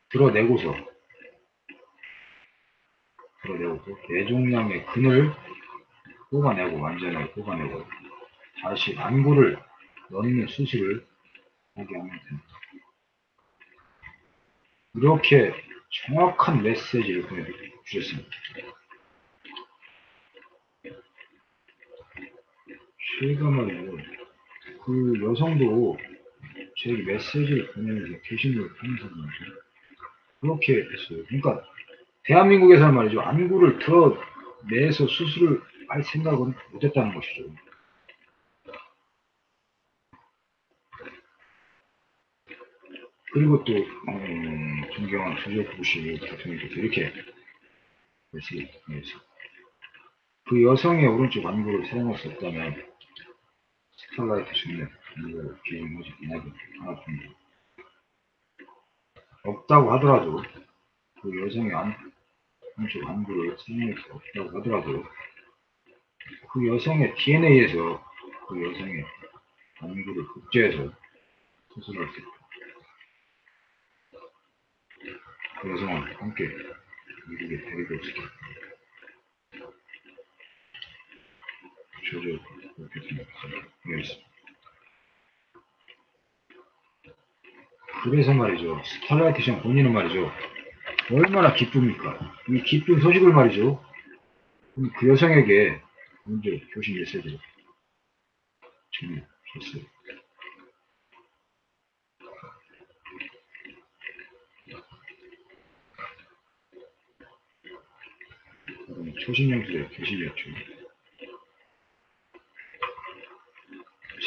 [SPEAKER 1] 드러내고서 드러내고서 뇌종양의 근을 뽑아내고 완전하게 뽑아내고 다시 안구를 넣는 수술을 하게 하면 됩니다. 이렇게 정확한 메시지를 보내주셨습니다. 말이죠. 그 여성도 제게 메시지를 보내면서 게시물을 말이죠. 그렇게 했어요. 그러니까 대한민국에서는 말이죠. 안구를 드러내서 수술을 할 생각은 못했다는 것이죠. 그리고 또 음, 존경하는 조조 부시 대통령께서 이렇게 메시지 그 여성의 오른쪽 안구를 사용할 수 없다면 스타라이트 중에 이거 기준 모집 이야기 하나 줍니다. 없다고 하더라도 그 여성의 안, 한쪽 안구를 사용할 수 없다고 하더라도 그 여성의 DNA에서 그 여성의 안구를 복제해서 수술할 수 있다. 그 여성을 함께 미국에 데리고 있다. 조조 그렇게 생각합니다. 그래서 말이죠. 스타라이트 시장 본인은 말이죠. 얼마나 기쁩니까? 이 기쁜 소식을 말이죠. 그 여성에게 먼저 교신 메시지를 전해줬어요. 초신영수의 교실이었죠.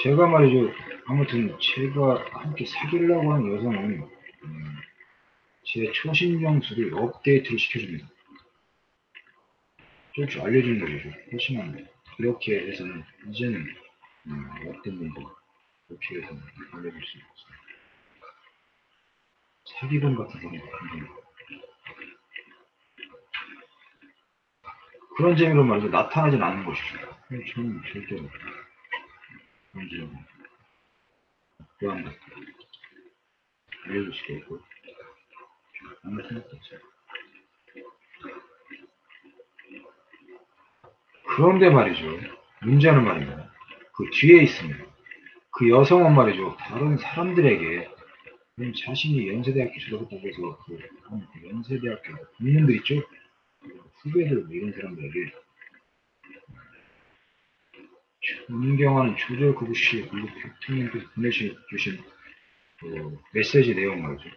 [SPEAKER 1] 제가 말이죠. 아무튼 제가 함께 사귀려고 하는 여성은 음, 제 초신영수를 업데이트를 시켜줍니다. 조금씩 알려주는 거죠. 훨씬합니다. 이렇게 해서는 이제는 음, 어떤 분도 이렇게 해서는 알려줄 수 있어요. 사기범 같은 사람 같은 그런 재미로 말이죠. 나타나진 않는 것이죠. 저는 절대로 그런 재미 또한 것 알려줄 수도 있고 아무 생각도 없어요. 그런데 말이죠. 문제는 말입니다. 그 뒤에 있습니다. 그 여성은 말이죠. 다른 사람들에게 자신이 연세대학교 졸업했다고 해서 그, 그 연세대학교 국민들 있죠? 그 후배들 뭐 이런 사람들에게 존경하는 조절 구구씨 그리고 대통령께서 보내주신 그 메시지 내용 말이죠.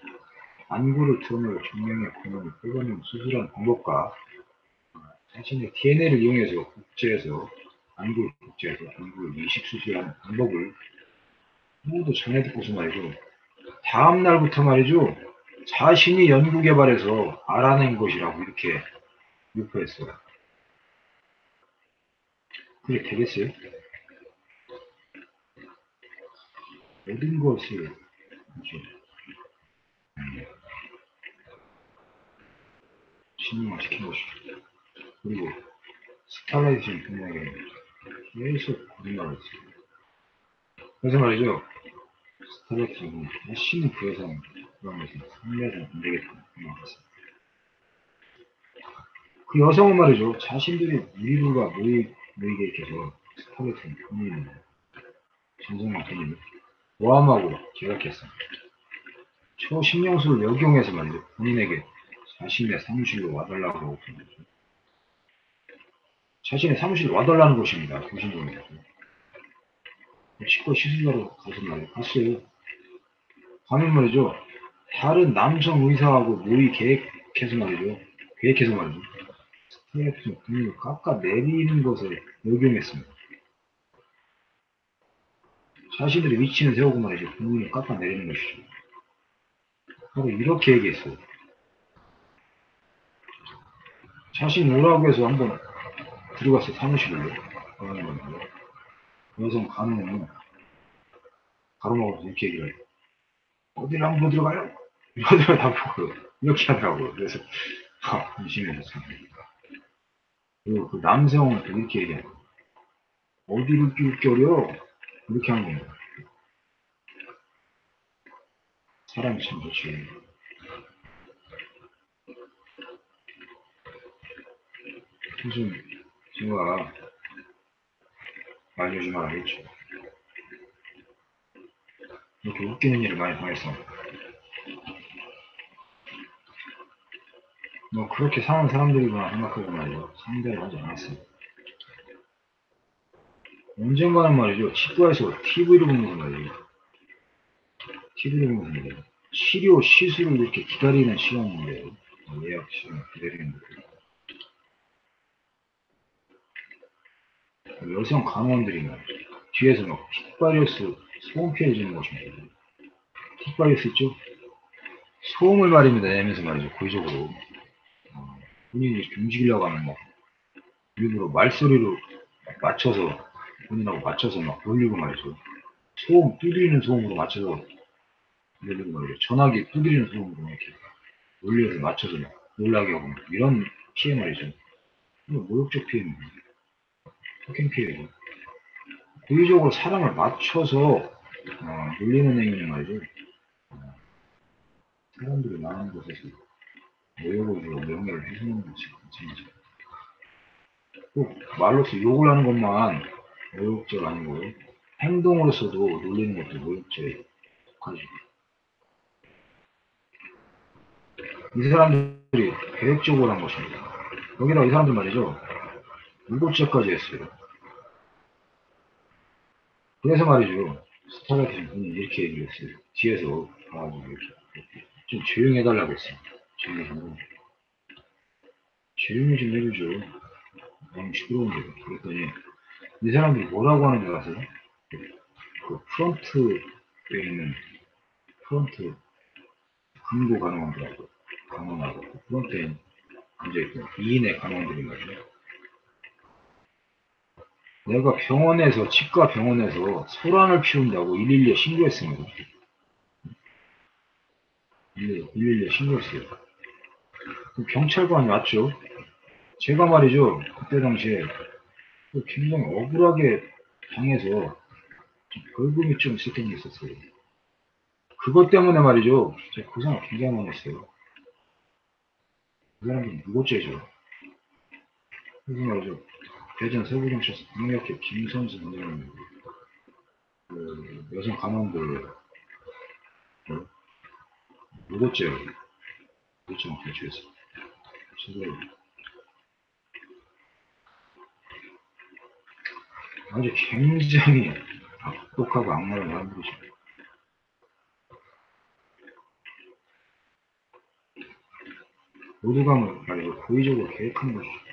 [SPEAKER 1] 안구를 드러내고 정명의 권한을 뽑아내는 수술한 방법과 자신의 DNA를 이용해서 국제에서 안구를 국제에서 안구를 이식 수술하는 방법을 모두 전해 듣고서 말이죠. 다음 날부터 말이죠. 자신이 연구 개발해서 알아낸 것이라고 이렇게 유포했어요. 그게 되겠어요? 모든 것을 신용화시킨 것이죠. 그리고 스타라이팅 분야에 계속 거짓말을 했어요. 그래서 말이죠. 다시는 그 여성 그런 것은 상대해서는 안 되겠다 생각했어요. 그 여성은 말이죠. 자신들의 일부가 모이, 모이게 이렇게서 스타라이팅 본인이 전성만 본인이 모함하고 계약했어요. 초신령수를 역용해서 말이죠. 본인에게 자신의 사무실로 와달라고 했죠. 자신의 사무실로 와달라는 것입니다. 교신종에서. 치과 시술하러 가서 말이에요. 갔어요. 가면 말이죠. 다른 남성 의사하고 모의 계획해서 말이죠. 계획해서 말이죠. 스타일에서 근육을 깎아 내리는 것을 역용했습니다. 자신들의 위치는 세우고 말이죠. 근육을 깎아 내리는 것이죠. 바로 이렇게 얘기했어요. 자신 오라고 해서 한번 들어갔어 사무실로 가는 건데 여성 가능은 가로막아서 이렇게 얘기를 해요 어디를 한번 들어가요? 어디를 다 보고 이렇게 하더라고요 그래서 아 의심해서 그리고 그또 이렇게 얘기해요 어디를 끼울겨려 이렇게 하는 겁니다 사람이 참 좋지 무슨 제가 알려주면 알겠죠. 이렇게 웃기는 일을 많이 당했어. 뭐 그렇게 사는 사람들이구나 생각하고 말이죠. 상대를 하지 않았어요. 언젠가는 말이죠. 치과에서 TV를 보면서 말이죠. TV를 보면서 말이죠. 치료, 시술을 이렇게 기다리는 시간인데, 어, 예약 시간 기다리는 거. 여성 간호원들이 막 뒤에서 막 틱바리오스 소음 피해 주는 것입니다. 틱바리오스 있죠? 소음을 말입니다. 내면서 말이죠. 고의적으로. 어, 본인이 움직이려고 하면 막 일부러 말소리로 맞춰서 본인하고 맞춰서 막 돌리고 말이죠. 소음, 두드리는 소음으로 맞춰서 돌리고 말이죠. 전화기 두드리는 소음으로 이렇게 올려서 맞춰서 막 놀라게 하고 이런 피해 말이죠. 모욕적 피해입니다. 폭행 피해죠. 고의적으로 사람을 맞춰서 어, 놀리는 행위는 말이죠. 어, 사람들이 많은 곳에서 주고 명예를 훼손하는 것이. 꼭 말로서 욕을 하는 것만 모욕죄가 아니고 행동으로서도 놀리는 것도 모욕죄에 속하죠. 이 사람들이 계획적으로 한 것입니다. 여기다 이 사람들 말이죠. 일곱째까지 했어요. 그래서 말이죠. 스타라이트 전 본인이 이렇게 얘기를 했어요. 뒤에서 가가지고 이렇게, 이렇게 좀 조용히 해달라고 했어요. 조 좀. 조용히 좀 해주죠. 너무 시끄러운데. 그랬더니, 이 사람들이 뭐라고 하는 줄 아세요? 그 프론트에 있는, 프론트, 금고 간호원들하고, 간호하고, 그 프론트에 앉아있던 2인의 간호원들인 거죠. 내가 병원에서, 치과 병원에서 소란을 피운다고 112에 신고했습니다. 112에 신고했어요. 그 경찰관이 왔죠. 제가 말이죠. 그때 당시에 그 굉장히 억울하게 당해서 좀 벌금이 좀 있었던 게 있었어요. 그것 때문에 말이죠. 제가 고생을 굉장히 많이 했어요. 그 사람이 무고죄죠. 그래서 말이죠. 대전 서부경찰서 강력회 김선수 선생님, 그 여성 간원들, 그 무고죄, 요청 제출했어요. 제가 아주 굉장히 악독하고 악랄한 사람들이죠. 모두가 말이죠. 고의적으로 계획한 것이죠.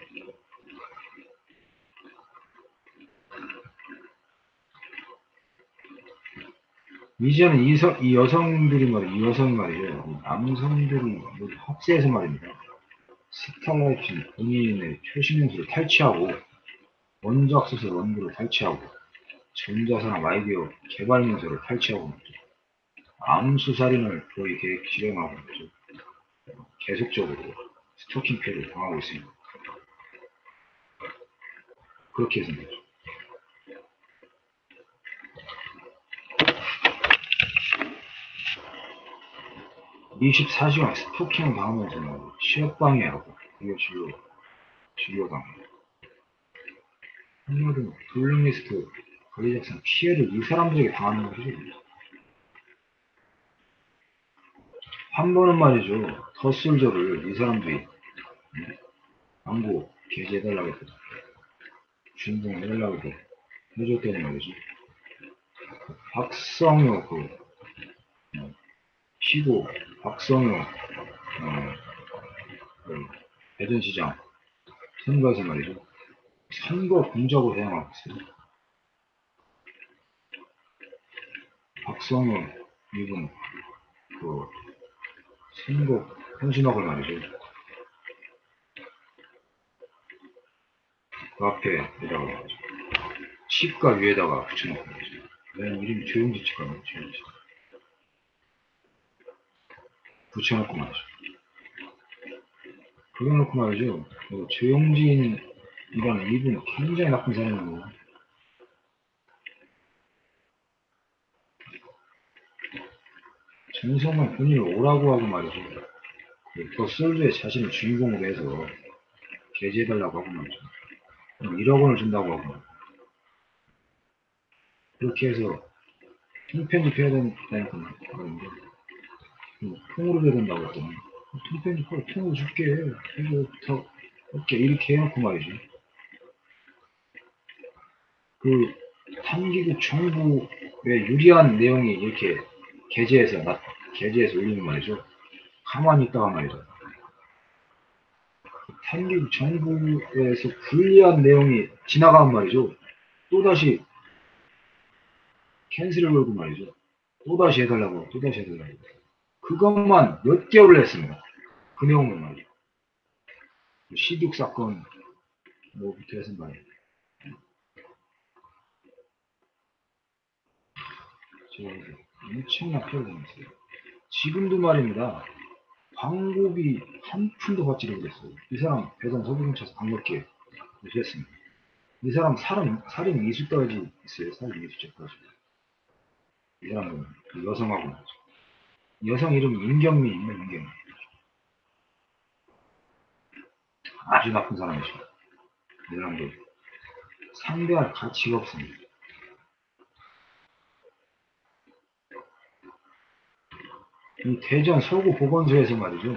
[SPEAKER 1] 이제는 이, 서, 이 여성들이 말이죠. 이 여성이 말이죠. 이 남성들이 합세해서 말입니다. 스타라이트 본인의 최신 연수를 탈취하고 원작 소설 원고를 탈취하고 전자산업 아이디어 개발 문서를 탈취하고. 암수살인을 거의 계획 실행하고 있죠. 계속적으로 스토킹 피해를 당하고 있습니다. 그렇게 해서 말이죠. 24시간 스토킹 당하면서 뭐 취업방해하고 이거 진료 진료당 한마디로 블랙리스트 관리 작성 피해를 이 사람들에게 당하는 것이죠. 한 번은 말이죠. 더솔저를 이 사람들이 네, 광고 게재해달라고 했거든 주인공 해달라고 해도 해줬더니 말이죠. 박성효 그 어, 피고 박성효 어, 그 대전시장 선거에서 말이죠. 선거 공작으로 사용하고 있어요 박성효 이분 그 선거 현신학을 말이죠. 그 앞에다가 말이죠. 치과 위에다가 붙여놓고 말이죠. 내 이름이 조용지 치과네 조용지 붙여놓고 말이죠. 그래놓고 말이죠. 그 조용진이라는 이분은 굉장히 나쁜 사람이고, 정성만 본인을 오라고 하고 말이죠. 그 솔드의 자신을 주인공으로 해서 게재해달라고 하고 말이죠. 1억 원을 준다고 하고, 그렇게 해서 통편집해야 된다니까 말인데, 통으로 해야 된다고 했더니. 통편집하고 통으로 줄게. 이거 더 없게 이렇게 해놓고 말이죠 그 삼기국 정부에 유리한 내용이 이렇게 게재해서 나, 게재해서 올리는 말이죠. 가만히 있다가 말이죠. 삼기국 정부에서 불리한 내용이 지나가면 말이죠. 또다시 캔슬을 걸고 말이죠. 또다시 해달라고 또다시 해달라고 그것만 몇 개월을 했습니다. 그 말이죠. 시둑 사건 뭐부터 해서 말이에요. 엄청난 피해를 당했어요. 지금도 말입니다. 광고비 한 푼도 받지 못했어요. 이 사람 배당 서부경찰서 강력계 무시했습니다. 이 사람 살인, 살인 미수까지 있어요. 살인 미수죄까지. 이 사람은 그 여성하고. 여성 이름 임경미 있는 임경미. 아주 나쁜 사람이죠. 이 사람도 상대할 가치가 없습니다. 이 대전 서구 보건소에서 말이죠.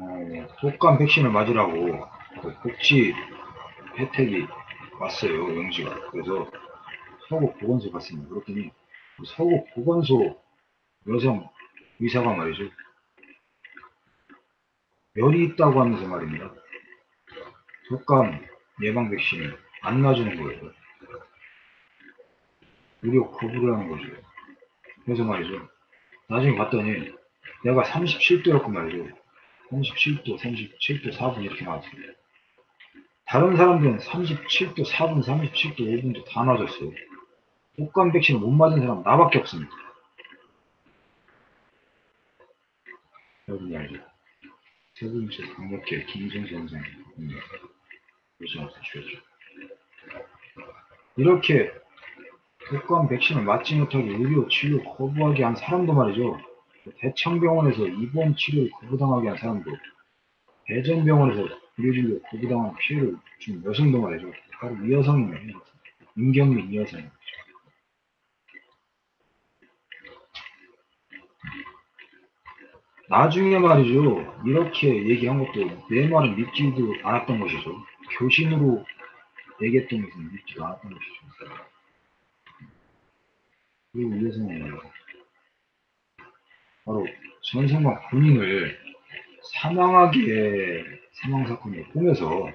[SPEAKER 1] 어, 독감 백신을 맞으라고 그 복지 혜택이 왔어요. 영지가. 그래서 서구 보건소 갔습니다. 그랬더니 서구 보건소 여성 의사가 말이죠. 열이 있다고 하면서 말입니다. 독감 예방 백신을 안 놔주는 거예요. 무료 거부를 하는 거죠. 그래서 말이죠. 나중에 봤더니 내가 37도였고 말이죠. 37도, 37도 4분 이렇게 나왔어요. 다른 사람들은 37도 4분, 37도 5분도 다 맞았어요. 독감 백신을 못 맞은 사람 나밖에 없습니다. 여러분이 알죠? 세 번째 강력계 김성수 선생입니다. 요즘부터 주였죠. 이렇게 독감 백신을 맞지 못하게 의료 치료 거부하게 한 사람도 말이죠. 대청병원에서 입원 치료를 거부당하게 한 사람도 대전병원에서 의료진료 거부당한 피해를 준 여성도 말이죠. 바로 이 여성이네요. 임경민 이 여성. 나중에 말이죠. 이렇게 얘기한 것도 내 말은 믿지도 않았던 것이죠. 교신으로 얘기했던 것은 믿지도 않았던 것이죠. 그리고 이 여성은 바로 전생과 본인을 사망하게 사망 사건을 꾸며서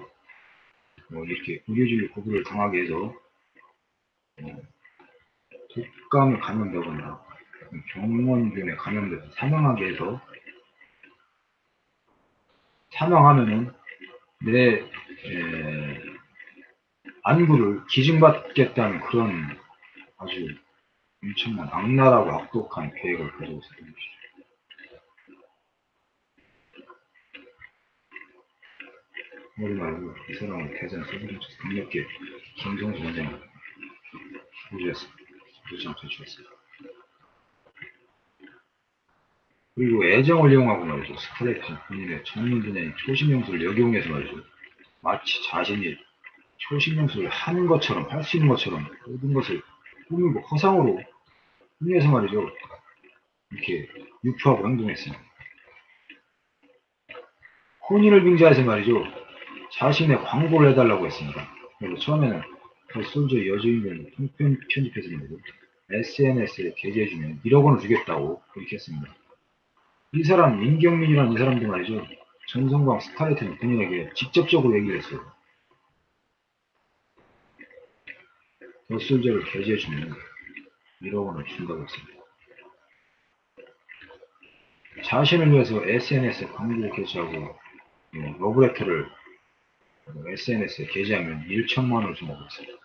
[SPEAKER 1] 뭐 이렇게 의료진료 거부를 당하게 해서 어, 독감에 감염되거나 병원균에 감염돼서 사망하게 해서 사망하면은 내 에, 안구를 기증받겠다는 그런 아주 엄청난 악랄하고 악독한 계획을 가지고 있었던 것이죠. 머리 말고 이 사람은 대전 서부정치 강력계 김성수 원장을 우주했습니다. 우주장 퇴출했습니다. 그리고 애정을 이용하고 말이죠. 스카레트 본인의 전문 분야인 초신용수를 역이용해서 말이죠. 마치 자신이 초신용수를 하는 것처럼 할 수 있는 것처럼 모든 것을 꾸미고 허상으로 꾸며서 말이죠. 이렇게 유포하고 행동했습니다. 혼인을 빙자해서 말이죠. 자신의 광고를 해달라고 했습니다. 그래서 처음에는 그 솔저 여주인공을 통편 편집해서 말이죠. SNS에 게재해주면 1억 원을 주겠다고 그렇게 했습니다. 이 사람 민경민이라는 이 사람도 말이죠. 전성광 스타레트는 본인에게 직접적으로 얘기를 했어요. 더솔저를 게재해주면 1억 원을 준다고 했습니다. 자신을 위해서 SNS에 광고를 게재하고 예, 러브레터를 SNS에 게재하면 1천만 원을 준다고 했습니다.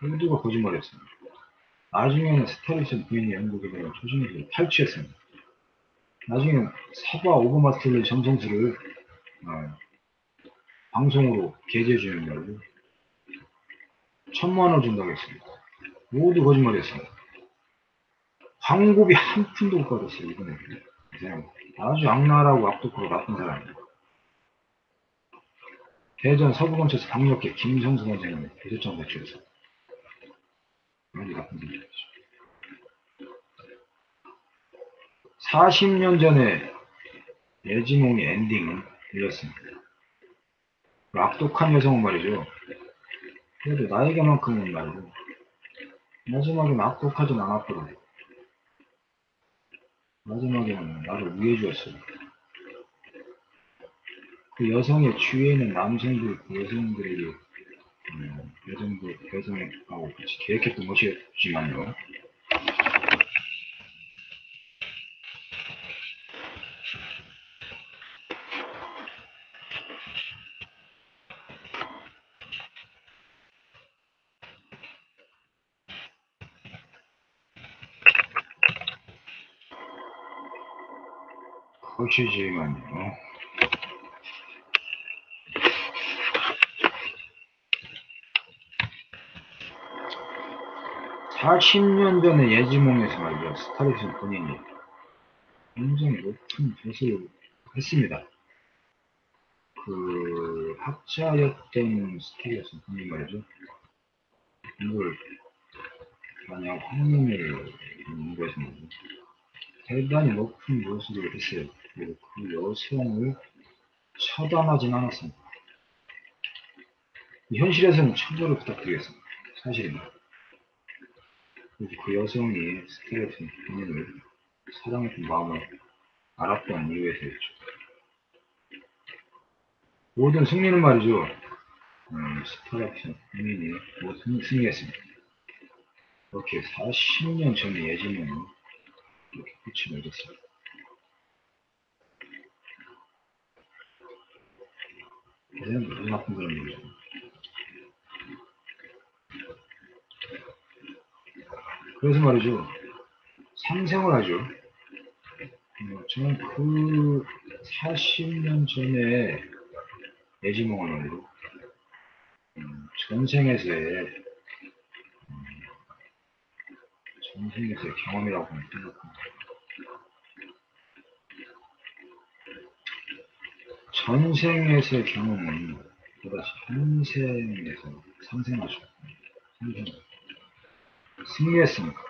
[SPEAKER 1] 모두가 거짓말했습니다. 나중에는 스타리슨 부인이 영국에 대한 초심을 탈취했습니다. 나중에는 사과 오버마스터의 정성수를 어, 방송으로 게재해 주는 말로 천만 원 준다고 했습니다. 모두 거짓말했습니다. 광고비 한 푼도 못 받았어요, 이번에. 이 사람 아주 악랄하고 악독하고 나쁜 사람이에요. 대전 서부검찰서 강력계 김성수 원장님 대조장 대출에서 아주 나쁜 분이죠. 40년 전에 예지몽의 엔딩은 이렇습니다. 그 악독한 여성은 말이죠. 그래도 나에게만큼은 말이죠. 마지막에는 악독하진 않았거든. 마지막에는 나를 위해 주었어요. 그 여성의 주위에 있는 남성들, 그 여성들에게, 음, 여성들, 여성하고 같이 계획했던 것이었지만요. 것이지만요. 40년 전에 예지몽에서 말이죠. 스타렉슨 본인이 굉장히 높은 조사를 했습니다. 그 학자였던 스타렉슨 본인 말이죠. 이걸 만약 황님을 연구해서. 대단히 높은 모습을 했어요. 그리고 그 여성을 처단하진 않았습니다. 현실에서는 처벌을 부탁드리겠습니다. 사실입니다. 그 여성이 스텔레슨 본인을 사랑했던 마음을 알았던 이유에서였죠. 모든 승리는 말이죠. 음, 스타렉션 본인이 모든 승리했습니다. 이렇게 40년 전의 예지는 이렇게 끝이 맺었습니다. 너무 나쁜 그런 얘기죠. 그래서 말이죠. 상생을 하죠. 어, 저는 그 40년 전에 예지몽환으로 음, 전생에서의 음, 전생에서의 경험이라고 생각합니다. 전생에서의 경험은 또다시 현생에서 상생하죠. 상생. 승리했으니까.